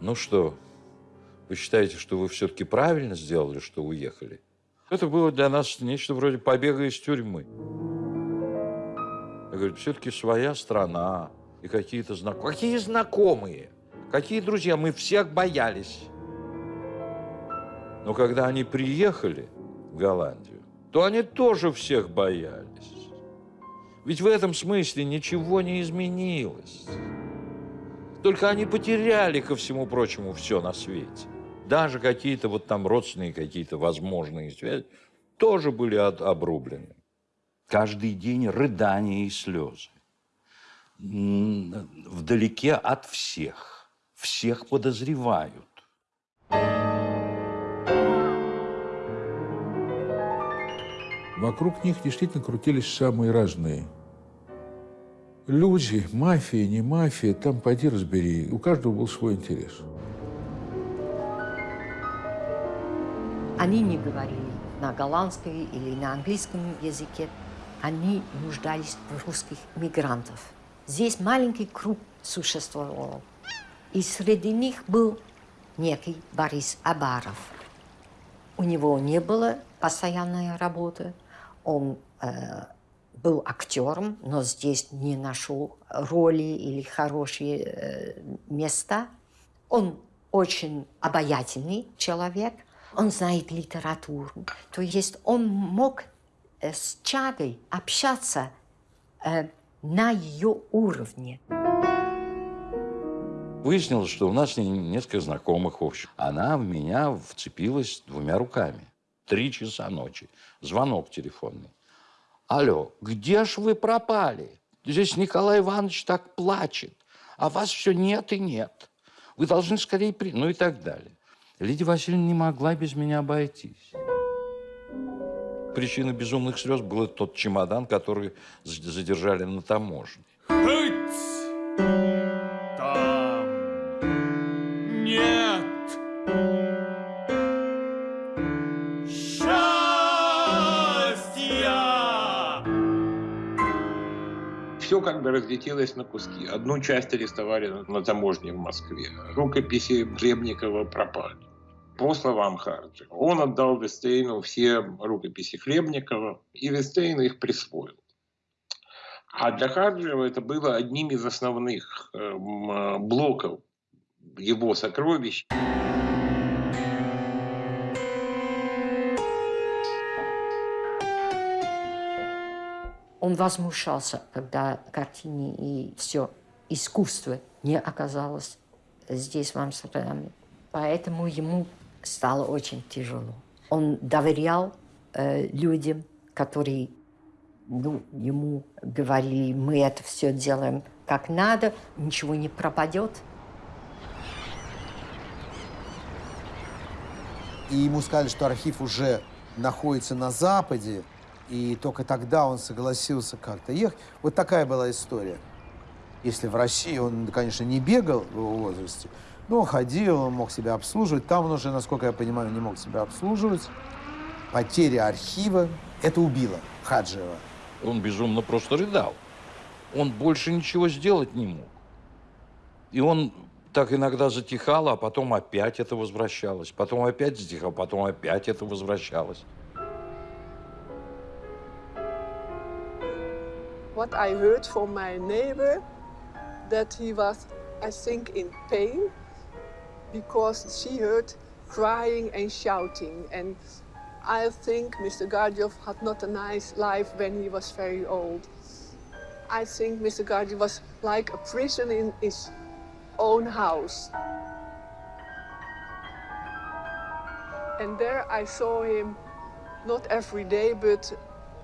ну что, вы считаете, что вы все-таки правильно сделали, что уехали? Это было для нас нечто вроде побега из тюрьмы. Я говорю, все-таки своя страна и какие-то знакомые. Какие знакомые? Какие друзья? Мы всех боялись. Но когда они приехали в Голландию, то они тоже всех боялись. Ведь в этом смысле ничего не изменилось. Только они потеряли, ко всему прочему, все на свете. Даже какие-то вот там родственные какие-то возможные связи тоже были от, обрублены. Каждый день рыдания и слезы. Вдалеке от всех. Всех подозревают. Вокруг них действительно крутились самые разные люди, мафия, не мафия, там пойди разбери. У каждого был свой интерес. Они не говорили на голландском или на английском языке, они нуждались в русских мигрантов. Здесь маленький круг существовал. И среди них был некий Борис Абаров. У него не было постоянной работы. Он э, был актером, но здесь не нашел роли или хорошие э, места. Он очень обаятельный человек, он знает литературу. То есть он мог э, с Чагой общаться э, на ее уровне. Выяснилось, что у нас несколько знакомых общих. Она в меня вцепилась двумя руками. Три часа ночи. Звонок телефонный. Алло, где ж вы пропали? Здесь Николай Иванович так плачет, а вас все нет и нет. Вы должны скорее при... Ну и так далее. Лидия Васильевна не могла без меня обойтись. Причиной безумных слез был тот чемодан, который задержали на таможне. все как бы разлетелось на куски. Одну часть арестовали на, таможне в Москве. Рукописи Хлебникова пропали. По словам Харджи, он отдал Вестейну все рукописи Хлебникова, и Вестейн их присвоил. А для Харджиева это было одним из основных э, блоков его сокровищ. Он возмущался, когда картины и все искусство не оказалось здесь, в Амстердаме. Поэтому ему стало очень тяжело. Он доверял э, людям, которые ну, ему говорили, мы это все делаем как надо, ничего не пропадет. И ему сказали, что архив уже находится на Западе, и только тогда он согласился как-то ехать. Вот такая была история. Если в России он, конечно, не бегал в его возрасте, но ходил, он мог себя обслуживать. Там он уже, насколько я понимаю, не мог себя обслуживать. Потеря архива – это убило Хаджиева. Он безумно просто рыдал. Он больше ничего сделать не мог. И он так иногда затихал, а потом опять это возвращалось. Потом опять затихал, потом опять это возвращалось. what I heard from my neighbor that he was, I think, in pain because she heard crying and shouting. And I think Mr. Gardjov had not a nice life when he was very old. I think Mr. Gardjov was like a prison in his own house. And there I saw him not every day, but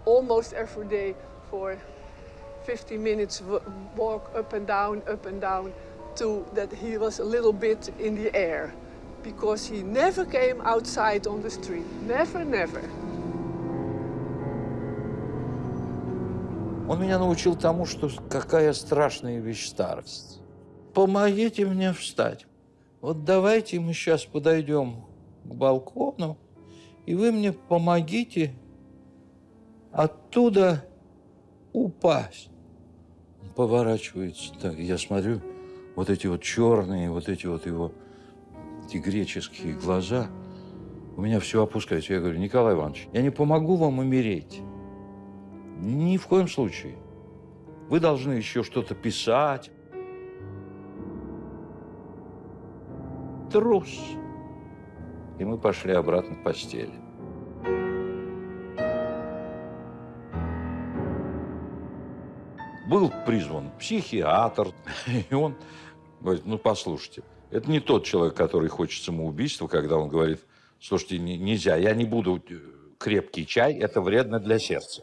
almost every day for 50 minutes walk up and down, up and down, to that he was a little bit in the air. Because he never came outside on the street. Never, never. Он меня научил тому, что какая страшная вещь старость. Помогите мне встать. Вот давайте мы сейчас подойдем к балкону, и вы мне помогите оттуда упасть поворачивается так. Я смотрю, вот эти вот черные, вот эти вот его, эти греческие глаза. У меня все опускается. Я говорю, Николай Иванович, я не помогу вам умереть. Ни в коем случае. Вы должны еще что-то писать. Трус. И мы пошли обратно к постели. Был призван психиатр, и он говорит, ну, послушайте, это не тот человек, который хочет самоубийства, когда он говорит, слушайте, нельзя, я не буду э, крепкий чай, это вредно для сердца.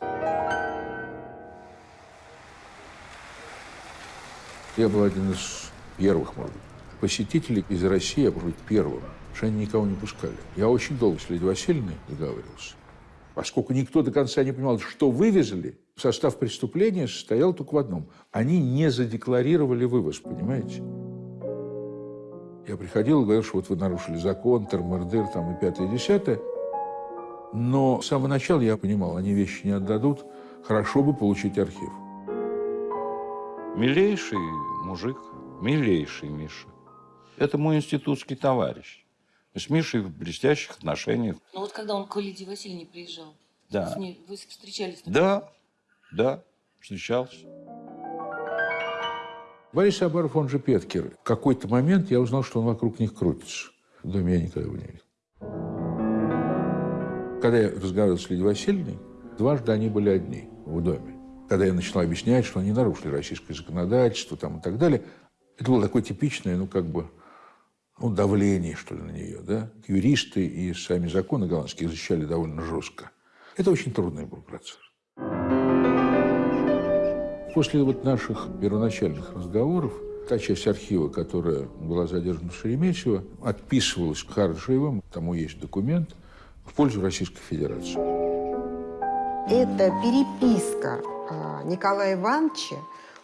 Я был один из первых, может быть, посетителей из России, я, может быть, первым, что они никого не пускали. Я очень долго с Лидией Васильевной договаривался. Поскольку никто до конца не понимал, что вывезли, состав преступления состоял только в одном. Они не задекларировали вывоз, понимаете? Я приходил и говорил, что вот вы нарушили закон, термордыр, там и пятое, и десятое. Но с самого начала я понимал, они вещи не отдадут, хорошо бы получить архив. Милейший мужик, милейший Миша. Это мой институтский товарищ. Мы с Мишей в блестящих отношениях. Ну вот когда он к Лидии Васильевне приезжал, Да. с ней вы встречались? Да, да, встречался. Борис Абаров, он же Петкер. В какой-то момент я узнал, что он вокруг них крутится. В доме я никогда его не видел. Когда я разговаривал с Лидией Васильевной, дважды они были одни в доме. Когда я начал объяснять, что они нарушили российское законодательство там, и так далее, это было такое типичное, ну, как бы, ну, давление, что ли, на нее, да. Юристы и сами законы голландские защищали довольно жестко. Это очень трудный был процесс. После вот наших первоначальных разговоров та часть архива, которая была задержана в Шереметьево, отписывалась Харджиевым, тому есть документ, в пользу Российской Федерации. Это переписка а, Николая Ивановича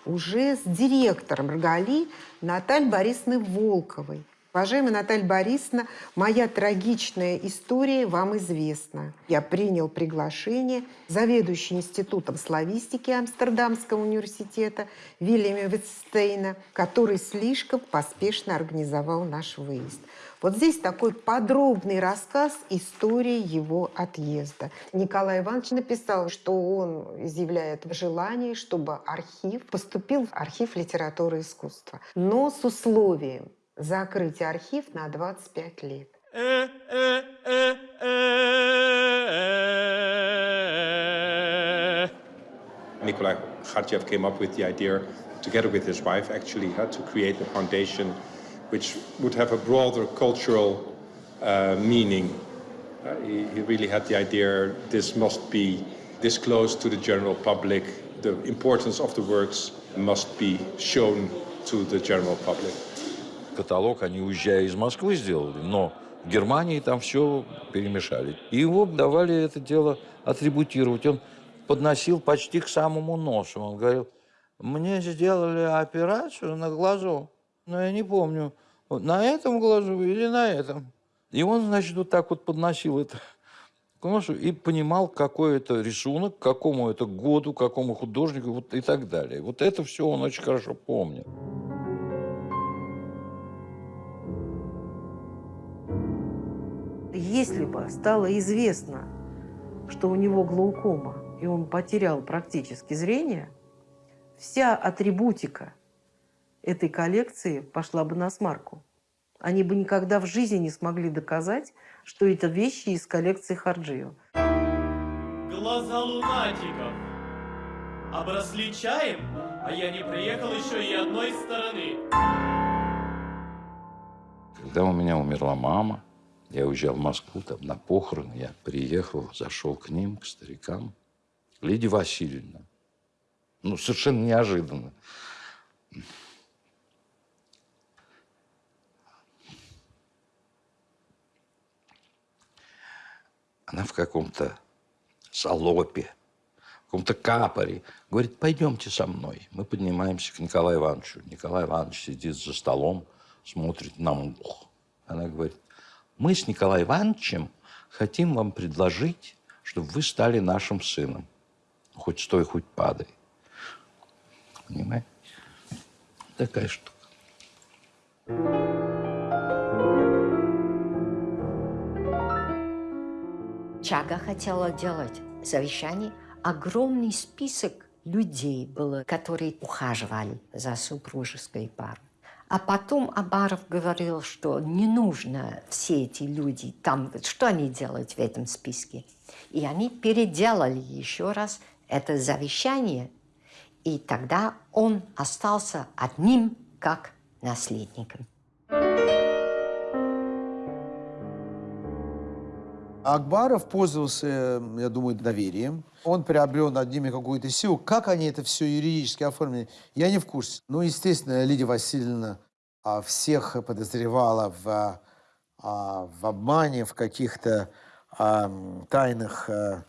уже с директором РГАЛИ Натальей Борисовной Волковой. Уважаемая Наталья Борисовна, моя трагичная история вам известна. Я принял приглашение заведующий Институтом славистики Амстердамского университета Вильяма Витстейна, который слишком поспешно организовал наш выезд. Вот здесь такой подробный рассказ истории его отъезда. Николай Иванович написал, что он изъявляет желание, чтобы архив поступил в архив литературы и искусства, но с условием закрыть архив на 25 лет. Nikolai Kharchev came up with the idea, together with his wife, actually, uh, to create a foundation which would have a broader cultural uh, meaning. Uh, he, he really had the idea this must be disclosed to the general public. The importance of the works must be shown to the general public. Каталог они, уезжая из Москвы, сделали, но в Германии там все перемешали. И его давали это дело атрибутировать. Он подносил почти к самому носу. Он говорил, мне сделали операцию на глазу, но я не помню, на этом глазу или на этом. И он, значит, вот так вот подносил это к носу и понимал, какой это рисунок, какому это году, какому художнику вот, и так далее. Вот это все он очень хорошо помнил. Если бы стало известно, что у него глаукома, и он потерял практически зрение, вся атрибутика этой коллекции пошла бы на смарку. Они бы никогда в жизни не смогли доказать, что это вещи из коллекции Харджиева. Глаза лунатиков обросли чаем, а я не приехал еще и одной стороны. Когда у меня умерла мама, я уезжал в Москву там, на похороны, я приехал, зашел к ним, к старикам. Лидия Васильевна. Ну, совершенно неожиданно. Она в каком-то салопе, в каком-то капоре. Говорит, пойдемте со мной. Мы поднимаемся к Николаю Ивановичу. Николай Иванович сидит за столом, смотрит на мух. Она говорит, мы с Николаем Ивановичем хотим вам предложить, чтобы вы стали нашим сыном. Хоть стой, хоть падай. Понимаете? Такая штука. Чага хотела делать завещание. Огромный список людей было, которые ухаживали за супружеской парой. А потом Абаров говорил, что не нужно все эти люди там, что они делают в этом списке. И они переделали еще раз это завещание, и тогда он остался одним как наследником. Акбаров пользовался, я думаю, доверием. Он приобрел над ними какую-то силу. Как они это все юридически оформили, я не в курсе. Ну, естественно, Лидия Васильевна а, всех подозревала в, а, в обмане, в каких-то а, тайных а,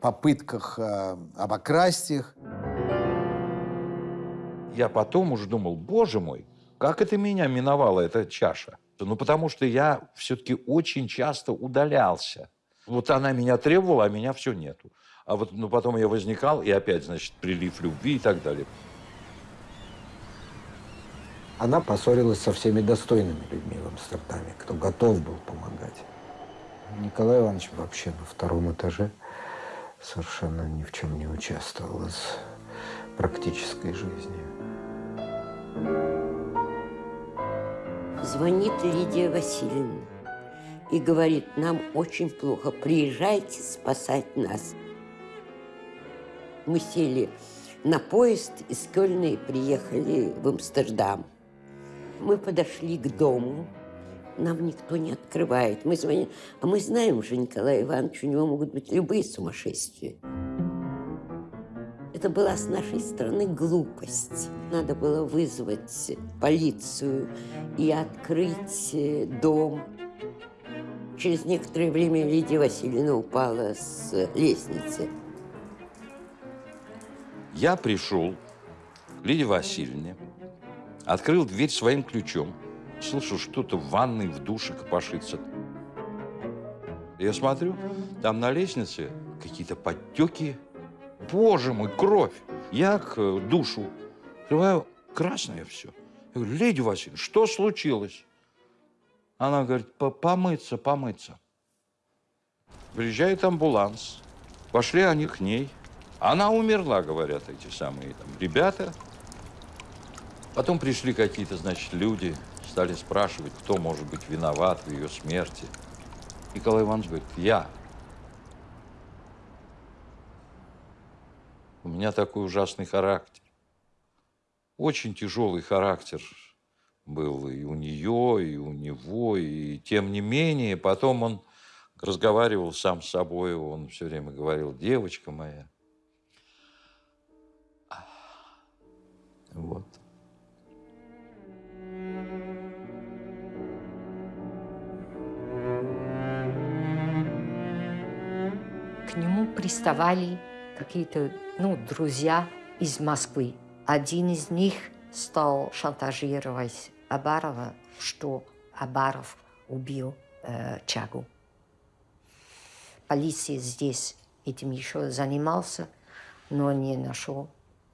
попытках а, обокрасть их. Я потом уже думал, боже мой, как это меня миновала эта чаша? Ну, потому что я все-таки очень часто удалялся Вот она меня требовала, а меня все нету. А вот ну, потом я возникал, и опять, значит, прилив любви и так далее. Она поссорилась со всеми достойными людьми в Амстердаме, кто готов был помогать. Николай Иванович вообще на втором этаже совершенно ни в чем не участвовал из практической жизни. Звонит Лидия Васильевна и говорит, нам очень плохо, приезжайте спасать нас. Мы сели на поезд из Кёльна и приехали в Амстердам. Мы подошли к дому, нам никто не открывает. Мы звоним, а мы знаем уже Николая Ивановича, у него могут быть любые сумасшествия. Это была с нашей стороны глупость. Надо было вызвать полицию и открыть э, дом. Через некоторое время Лидия Васильевна упала с лестницы. Я пришел к Лидии Васильевне, открыл дверь своим ключом, слышу, что-то в ванной, в душе копошится. Я смотрю, там на лестнице какие-то подтеки. Боже мой, кровь! Я к э, душу открываю, красное все. Я говорю, Лидия Васильевна, что случилось? Она говорит, помыться, помыться. Приезжает амбуланс. Пошли они к ней. Она умерла, говорят эти самые там, ребята. Потом пришли какие-то, значит, люди, стали спрашивать, кто может быть виноват в ее смерти. Николай Иванович говорит, я. У меня такой ужасный характер. Очень тяжелый характер был и у нее, и у него, и тем не менее, потом он разговаривал сам с собой, он все время говорил, девочка моя. Вот. К нему приставали какие-то ну, друзья из Москвы. Один из них стал шантажировать Абарова, что Абаров убил э, Чагу. Полиция здесь этим еще занимался, но не нашел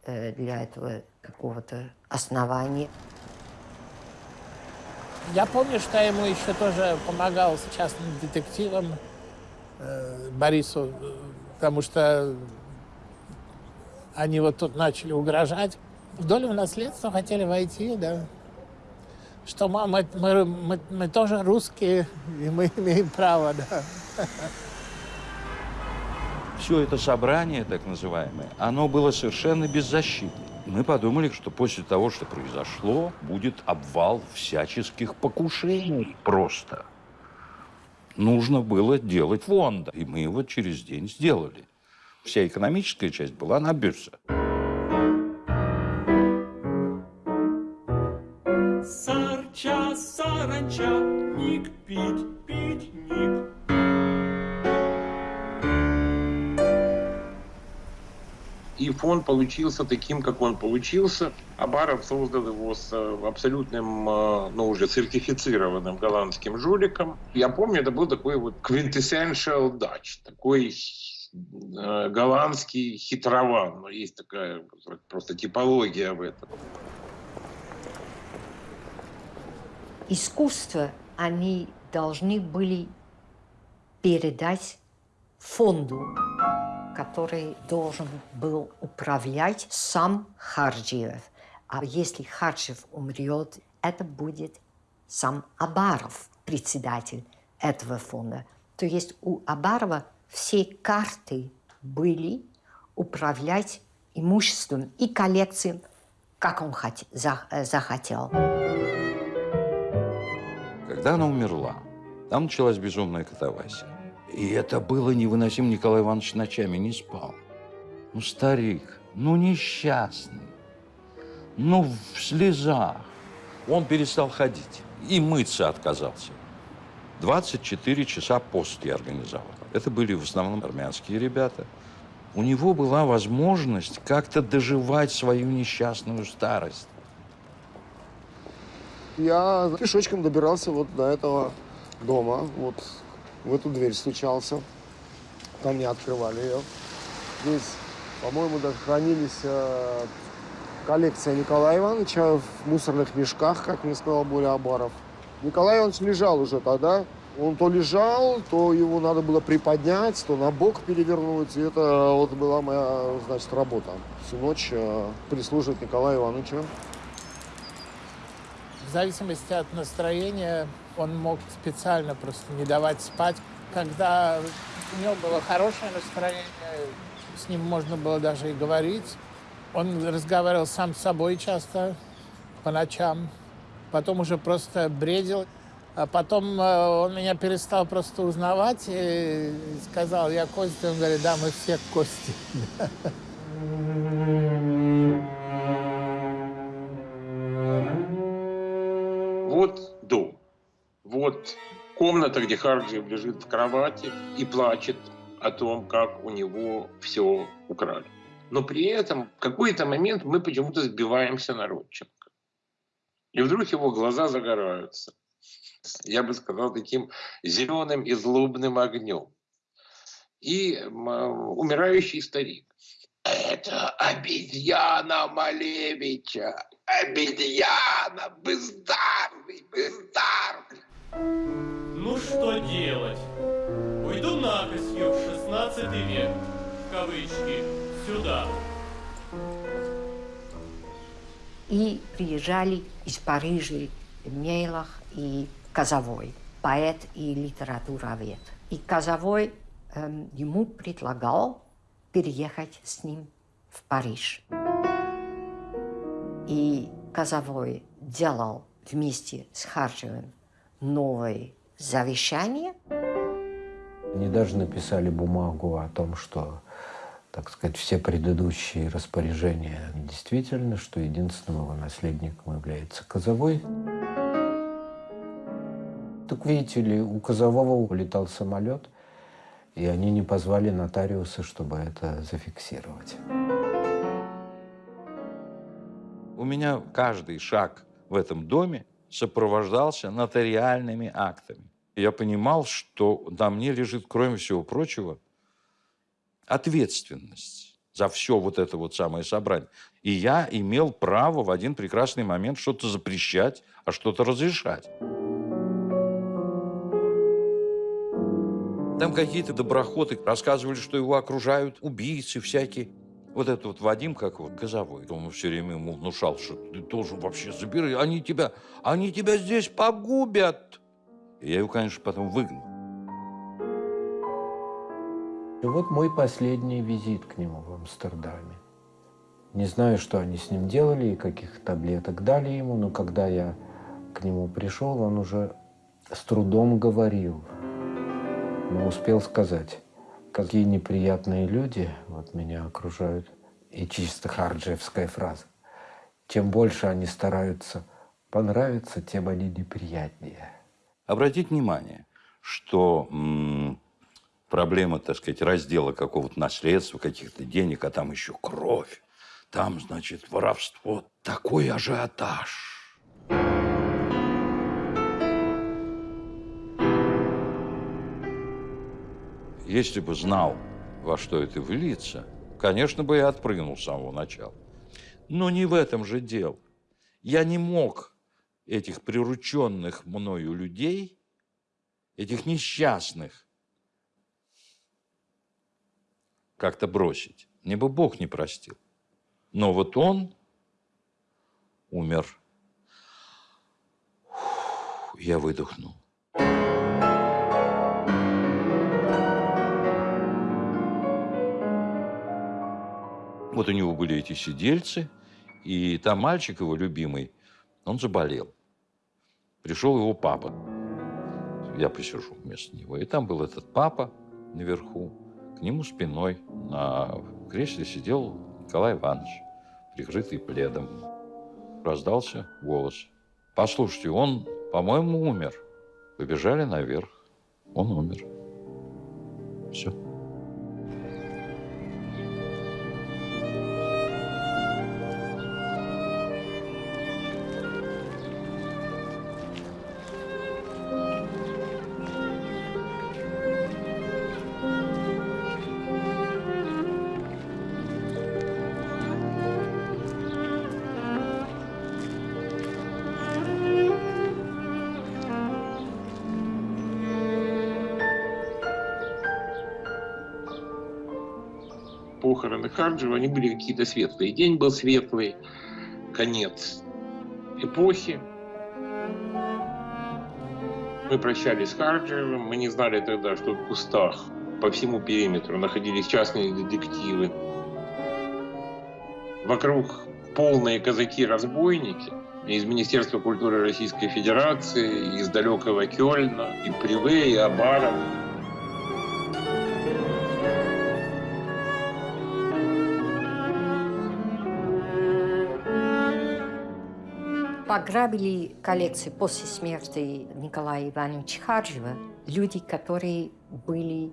для этого какого-то основания. Я помню, что я ему еще тоже помогал с частным детективом э, Борису, потому что они вот тут начали угрожать. В долю наследства хотели войти, да. Что мы, мы, мы, мы тоже русские, и мы имеем право, да. Все это собрание, так называемое, оно было совершенно беззащитным. Мы подумали, что после того, что произошло, будет обвал всяческих покушений просто. Нужно было делать фонд, и мы его через день сделали. Вся экономическая часть была на бирже. Сарча, саранча, ник пить, пить, ник. И фон получился таким, как он получился. Абаров создал его с э, абсолютным, э, ну, уже сертифицированным голландским жуликом. Я помню, это был такой вот quintessential Dutch, такой э, голландский хитрован. Ну, есть такая просто типология в этом. Искусство они должны были передать фонду, который должен был управлять сам Харджиев. А если Харджиев умрет, это будет сам Абаров, председатель этого фонда. То есть у Абарова все карты были управлять имуществом и коллекцией, как он за- захотел. Когда она умерла, там началась безумная катавасия. И это было невыносимо. Николай Иванович ночами не спал. Ну, старик, ну, несчастный, ну, в слезах. Он перестал ходить и мыться отказался. 24 часа пост я организовал. Это были в основном армянские ребята. У него была возможность как-то доживать свою несчастную старость. Я пешочком добирался вот до этого дома, вот в эту дверь стучался. там не открывали ее. Здесь, по-моему, даже хранились э, коллекция Николая Ивановича в мусорных мешках, как мне сказал Боря Абаров. Николай Иванович лежал уже тогда. Он то лежал, то его надо было приподнять, то на бок перевернуть. И это вот была моя, значит, работа. Всю ночь э, прислуживать Николаю Ивановичу. В зависимости от настроения он мог специально просто не давать спать. Когда у него было хорошее настроение, с ним можно было даже и говорить. Он разговаривал сам с собой часто по ночам. Потом уже просто бредил. А потом э, он меня перестал просто узнавать и сказал, я Костя. Он говорит, да, мы все Кости. Вот дом. Вот комната, где Харджиев лежит в кровати и плачет о том, как у него все украли. Но при этом в какой-то момент мы почему-то сбиваемся на Родченко. И вдруг его глаза загораются я бы сказал, таким зеленым и злобным огнем. И умирающий старик. Это обезьяна Малевича. Обезьяна, бездарный, бездарный. Ну что делать? Уйду накосью в 16 век, в кавычки, сюда. И приезжали из Парижа Мейлах и Казовой, поэт и литературовед. И Казовой эм, ему предлагал переехать с ним в Париж. И Казовой делал вместе с Харчевым новое завещание. Они даже написали бумагу о том, что, так сказать, все предыдущие распоряжения действительно, что единственным его наследником является Казовой. Так видите ли, у Казового улетал самолет, и они не позвали нотариуса, чтобы это зафиксировать. У меня каждый шаг в этом доме сопровождался нотариальными актами. Я понимал, что на мне лежит, кроме всего прочего, ответственность за все вот это вот самое собрание. И я имел право в один прекрасный момент что-то запрещать, а что-то разрешать. Там какие-то доброходы рассказывали, что его окружают убийцы всякие. Вот этот вот Вадим, как вот, Газовой, он все время ему внушал, что ты должен вообще забирать, они тебя, они тебя здесь погубят. И я его, конечно, потом выгнал. И вот мой последний визит к нему в Амстердаме. Не знаю, что они с ним делали и каких таблеток дали ему, но когда я к нему пришел, он уже с трудом говорил – но успел сказать, какие неприятные люди вот меня окружают. И чисто харджевская фраза. Чем больше они стараются понравиться, тем они неприятнее. Обратите внимание, что проблема, так сказать, раздела какого-то наследства, каких-то денег, а там еще кровь, там, значит, воровство, такой ажиотаж. Если бы знал, во что это выльется, конечно бы я отпрыгнул с самого начала. Но не в этом же дело. Я не мог этих прирученных мною людей, этих несчастных, как-то бросить. Мне бы Бог не простил. Но вот он умер. Я выдохнул. Вот у него были эти сидельцы, и там мальчик его любимый, он заболел. Пришел его папа. Я посижу вместо него. И там был этот папа наверху. К нему спиной на кресле сидел Николай Иванович, прикрытый пледом. Раздался голос. Послушайте, он, по-моему, умер. Побежали наверх. Он умер. Все. Харджева, они были какие-то светлые. День был светлый, конец эпохи. Мы прощались с Харджевым, мы не знали тогда, что в кустах по всему периметру находились частные детективы. Вокруг полные казаки-разбойники из Министерства культуры Российской Федерации, из далекого Кёльна, и Приве, и Абаров. Пограбили коллекции после смерти Николая Ивановича Харжева люди, которые были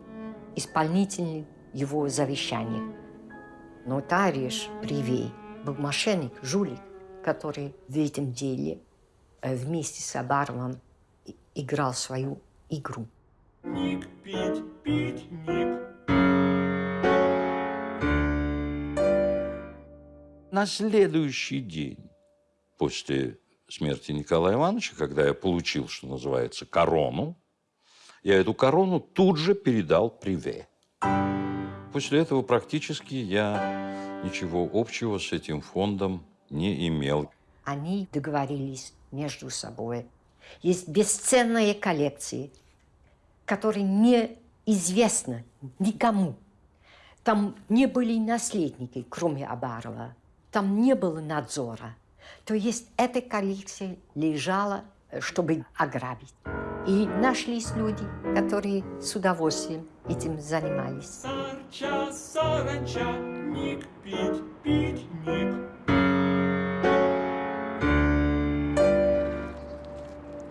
исполнители его завещания. Нотариус Привей был мошенник, жулик, который в этом деле э, вместе с Абаровым играл свою игру. Ник, пить, пить, ник. На следующий день после смерти Николая Ивановича, когда я получил, что называется, корону, я эту корону тут же передал Приве. После этого практически я ничего общего с этим фондом не имел. Они договорились между собой. Есть бесценные коллекции, которые неизвестны никому. Там не были наследники, кроме Абарова. Там не было надзора. То есть эта коллекция лежала, чтобы ограбить. И нашлись люди, которые с удовольствием этим занимались. Сарча, саранча, ник, пить, пить, ник.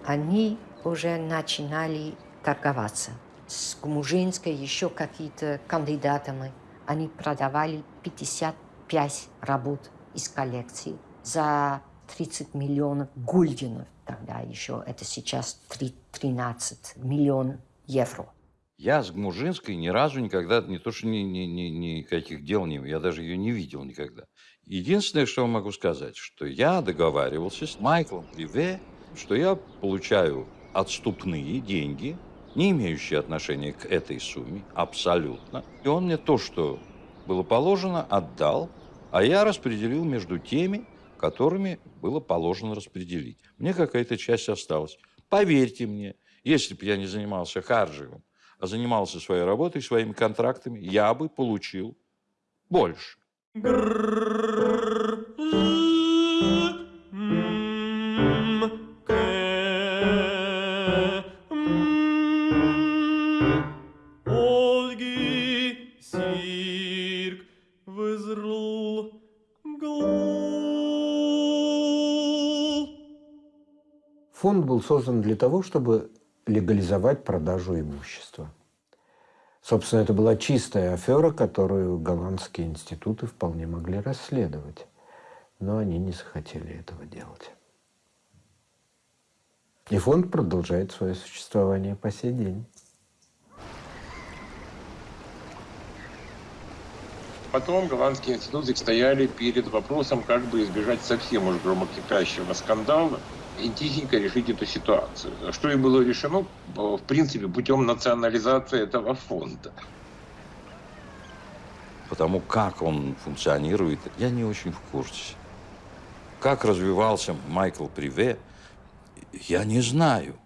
Они уже начинали торговаться. С Гумужинской еще какие-то кандидатами. Они продавали 55 работ из коллекции за 30 миллионов гульденов. Тогда еще это сейчас 3, 13 миллионов евро. Я с Гмужинской ни разу никогда, не то что ни, ни, ни, никаких дел не я даже ее не видел никогда. Единственное, что могу сказать, что я договаривался с Майклом Приве, что я получаю отступные деньги, не имеющие отношения к этой сумме, абсолютно. И он мне то, что было положено, отдал, а я распределил между теми, которыми было положено распределить. Мне какая-то часть осталась. Поверьте мне, если бы я не занимался Харджиевым, а занимался своей работой, своими контрактами, я бы получил больше. Фонд был создан для того, чтобы легализовать продажу имущества. Собственно, это была чистая афера, которую голландские институты вполне могли расследовать. Но они не захотели этого делать. И фонд продолжает свое существование по сей день. Потом голландские институты стояли перед вопросом, как бы избежать совсем уж громокипящего скандала и тихенько решить эту ситуацию. Что и было решено, в принципе, путем национализации этого фонда. Потому как он функционирует, я не очень в курсе. Как развивался Майкл Приве, я не знаю.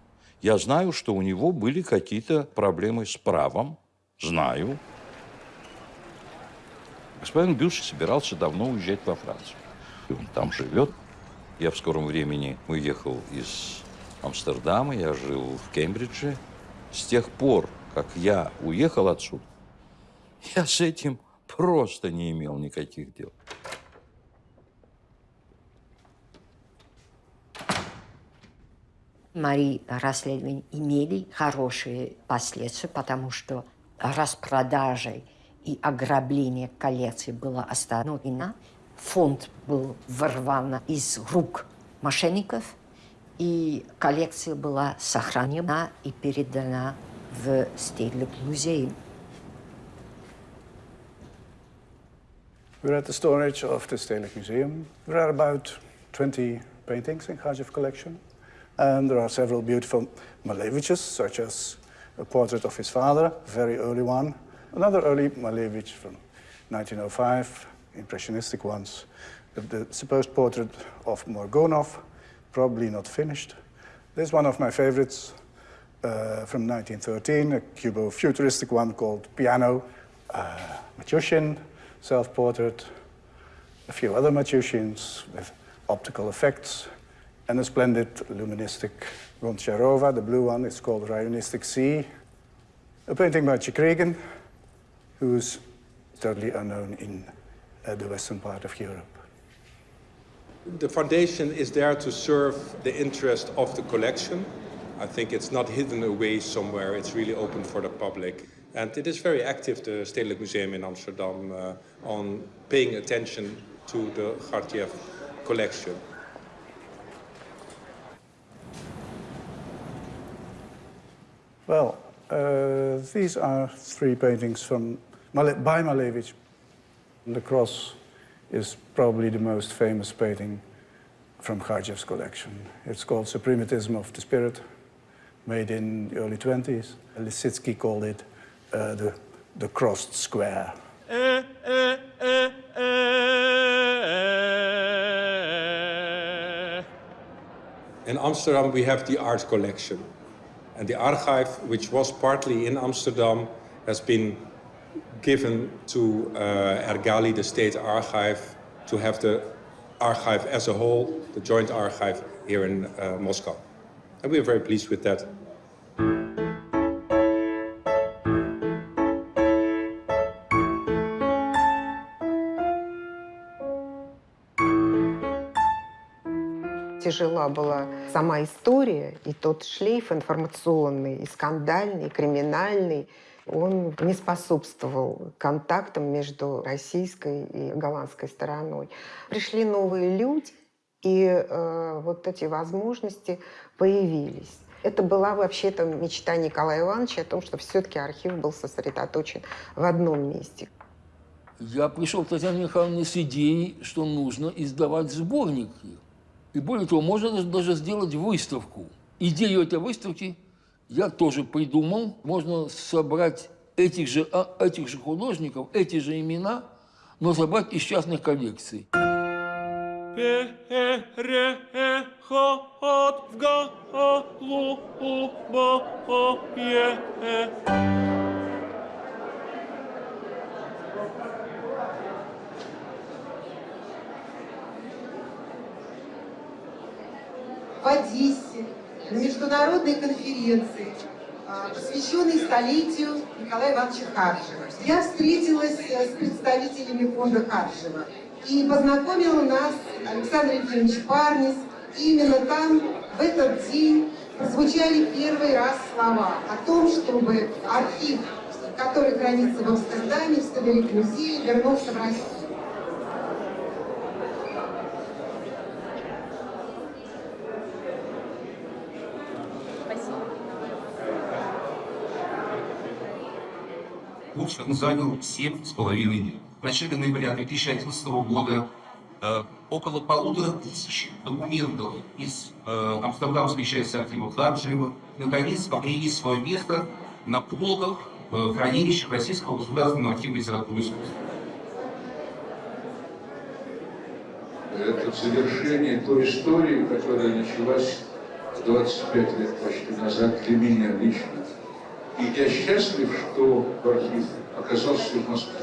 Я знаю, что у него были какие-то проблемы с правом. Знаю. Господин Бюш собирался давно уезжать во Францию. И он там живет. Я в скором времени уехал из Амстердама, я жил в Кембридже. С тех пор, как я уехал отсюда, я с этим просто не имел никаких дел. Мои расследования имели хорошие последствия, потому что распродажей и ограбление коллекции было остановлено. Фонд был ворван из рук мошенников, и коллекция была сохранена и передана в Стедлик музей. We're at the storage of the Stedelijk Museum. There are about 20 paintings in Khajev collection. And there are several beautiful Maleviches, such as a portrait of his father, a very early one. Another early Malevich from 1905, impressionistic ones. The, supposed portrait of Morgonov, probably not finished. This is one of my favorites uh, from 1913, a Cubo-futuristic one called Piano, uh, Matushin, self-portrait, a few other Matushians with optical effects, and a splendid luministic Goncharova, the blue one, it's called Rionistic Sea. A painting by Chikregin, who's totally unknown in the western part of Europe. The foundation is there to serve the interest of the collection. I think it's not hidden away somewhere, it's really open for the public. And it is very active, the Stedelijk Museum in Amsterdam, uh, on paying attention to the Gardiev collection. Well, uh, these are three paintings from by Malevich. The cross is probably the most famous painting from Kharchev's collection. It's called Suprematism of the Spirit, made in the early 20s. Lisitsky called it uh, the, the crossed square. In Amsterdam, we have the art collection. And the archive, which was partly in Amsterdam, has been given to uh, Ergali, the state archive, to have the archive as a whole, the joint archive here in uh, Moscow. And we are very pleased with that. Тяжела была сама история, и тот шлейф информационный, и скандальный, и криминальный, он не способствовал контактам между российской и голландской стороной. Пришли новые люди, и э, вот эти возможности появились. Это была вообще-то мечта Николая Ивановича о том, что все-таки архив был сосредоточен в одном месте. Я пришел к Татьяне Михайловне с идеей, что нужно издавать сборники. И более того, можно даже сделать выставку. Идею этой выставки я тоже придумал. Можно собрать этих же, а, этих же художников, эти же имена, но собрать из частных коллекций. Переход в голубое в Одессе международной конференции, а, посвященной столетию Николая Ивановича Харжева. Я встретилась э, с представителями фонда Харжева и познакомила нас Александр Ефимович Парнис. Именно там, в этот день, прозвучали первый раз слова о том, чтобы архив, который хранится в Амстердаме, в Столярик-музее, вернулся в Россию. Курс занял семь с половиной дней. В начале ноября 2011 года э, около полутора тысяч документов из э, Амстердамской части архива Харджиева наконец обрели свое место на полках э, хранилища Российского государственного архива литературы искусства. Это завершение той истории, которая началась 25 лет почти назад для меня лично. И я счастлив, что архив оказался в Москве.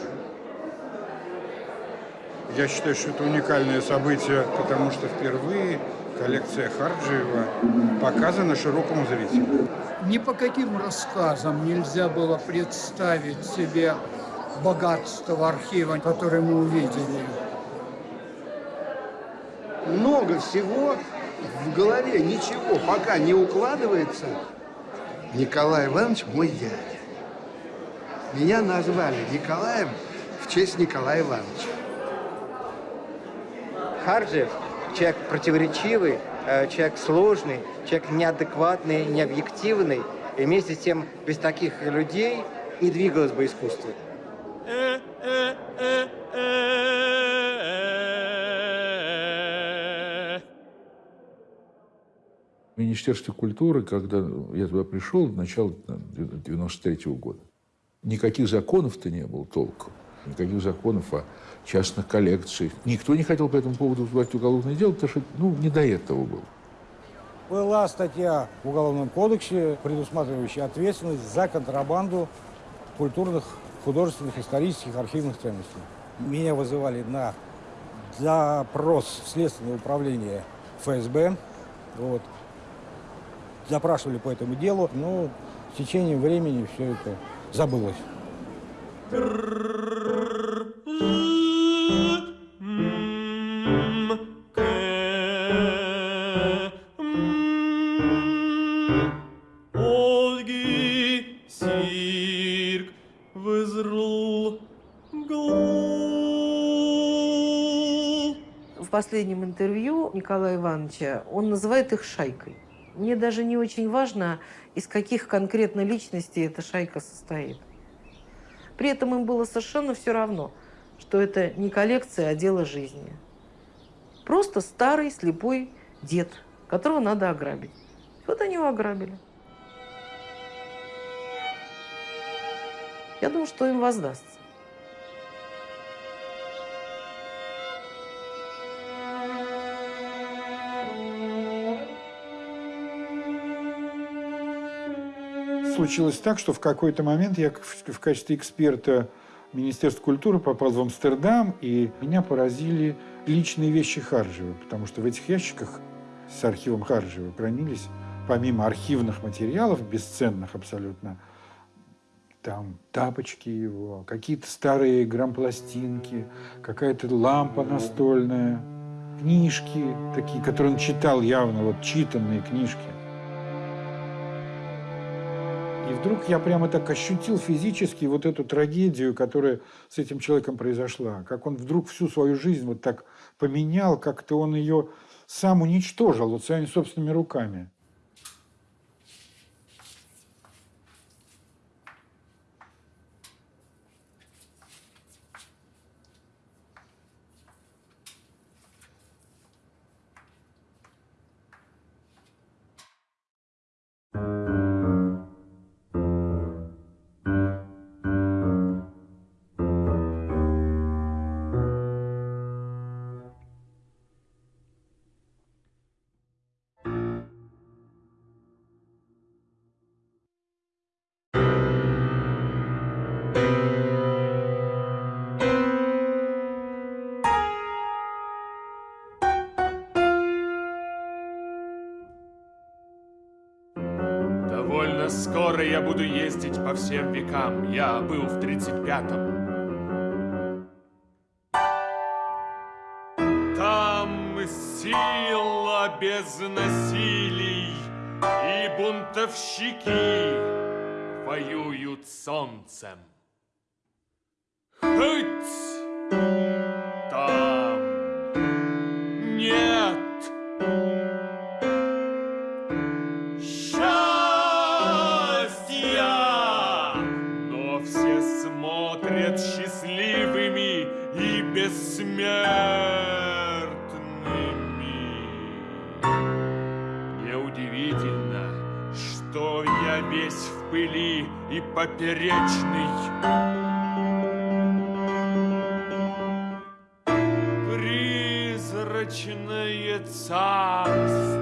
Я считаю, что это уникальное событие, потому что впервые коллекция Харджиева показана широкому зрителю. Ни по каким рассказам нельзя было представить себе богатство архива, которое мы увидели. Много всего в голове, ничего пока не укладывается. Николай Иванович мой дядя. Меня назвали Николаем в честь Николая Ивановича. Харджев – человек противоречивый, э, человек сложный, человек неадекватный, необъективный. И вместе с тем, без таких людей не двигалось бы искусство. Министерстве культуры, когда я туда пришел, начало 93 -го года, никаких законов-то не было толком. Никаких законов о частных коллекциях. Никто не хотел по этому поводу вызывать уголовное дело, потому что ну, не до этого было. Была статья в Уголовном кодексе, предусматривающая ответственность за контрабанду культурных, художественных, исторических, архивных ценностей. Меня вызывали на запрос в Следственное управление ФСБ. Вот. Запрашивали по этому делу, но с течением времени все это забылось. В последнем интервью Николая Ивановича он называет их шайкой. Мне даже не очень важно, из каких конкретно личностей эта шайка состоит. При этом им было совершенно все равно, что это не коллекция, а дело жизни. Просто старый слепой дед, которого надо ограбить. Вот они его ограбили. Я думаю, что им воздастся. Случилось так, что в какой-то момент я в качестве эксперта Министерства культуры попал в Амстердам, и меня поразили личные вещи Харжева, потому что в этих ящиках с архивом Харжева хранились, помимо архивных материалов, бесценных абсолютно, там тапочки его, какие-то старые грампластинки, какая-то лампа настольная, книжки такие, которые он читал явно, вот читанные книжки. Вдруг я прямо так ощутил физически вот эту трагедию, которая с этим человеком произошла. Как он вдруг всю свою жизнь вот так поменял, как-то он ее сам уничтожил вот своими собственными руками. Буду ездить по всем векам. Я был в 35-м. Там сила без насилий, и бунтовщики воюют солнцем. поперечный. Призрачное царство.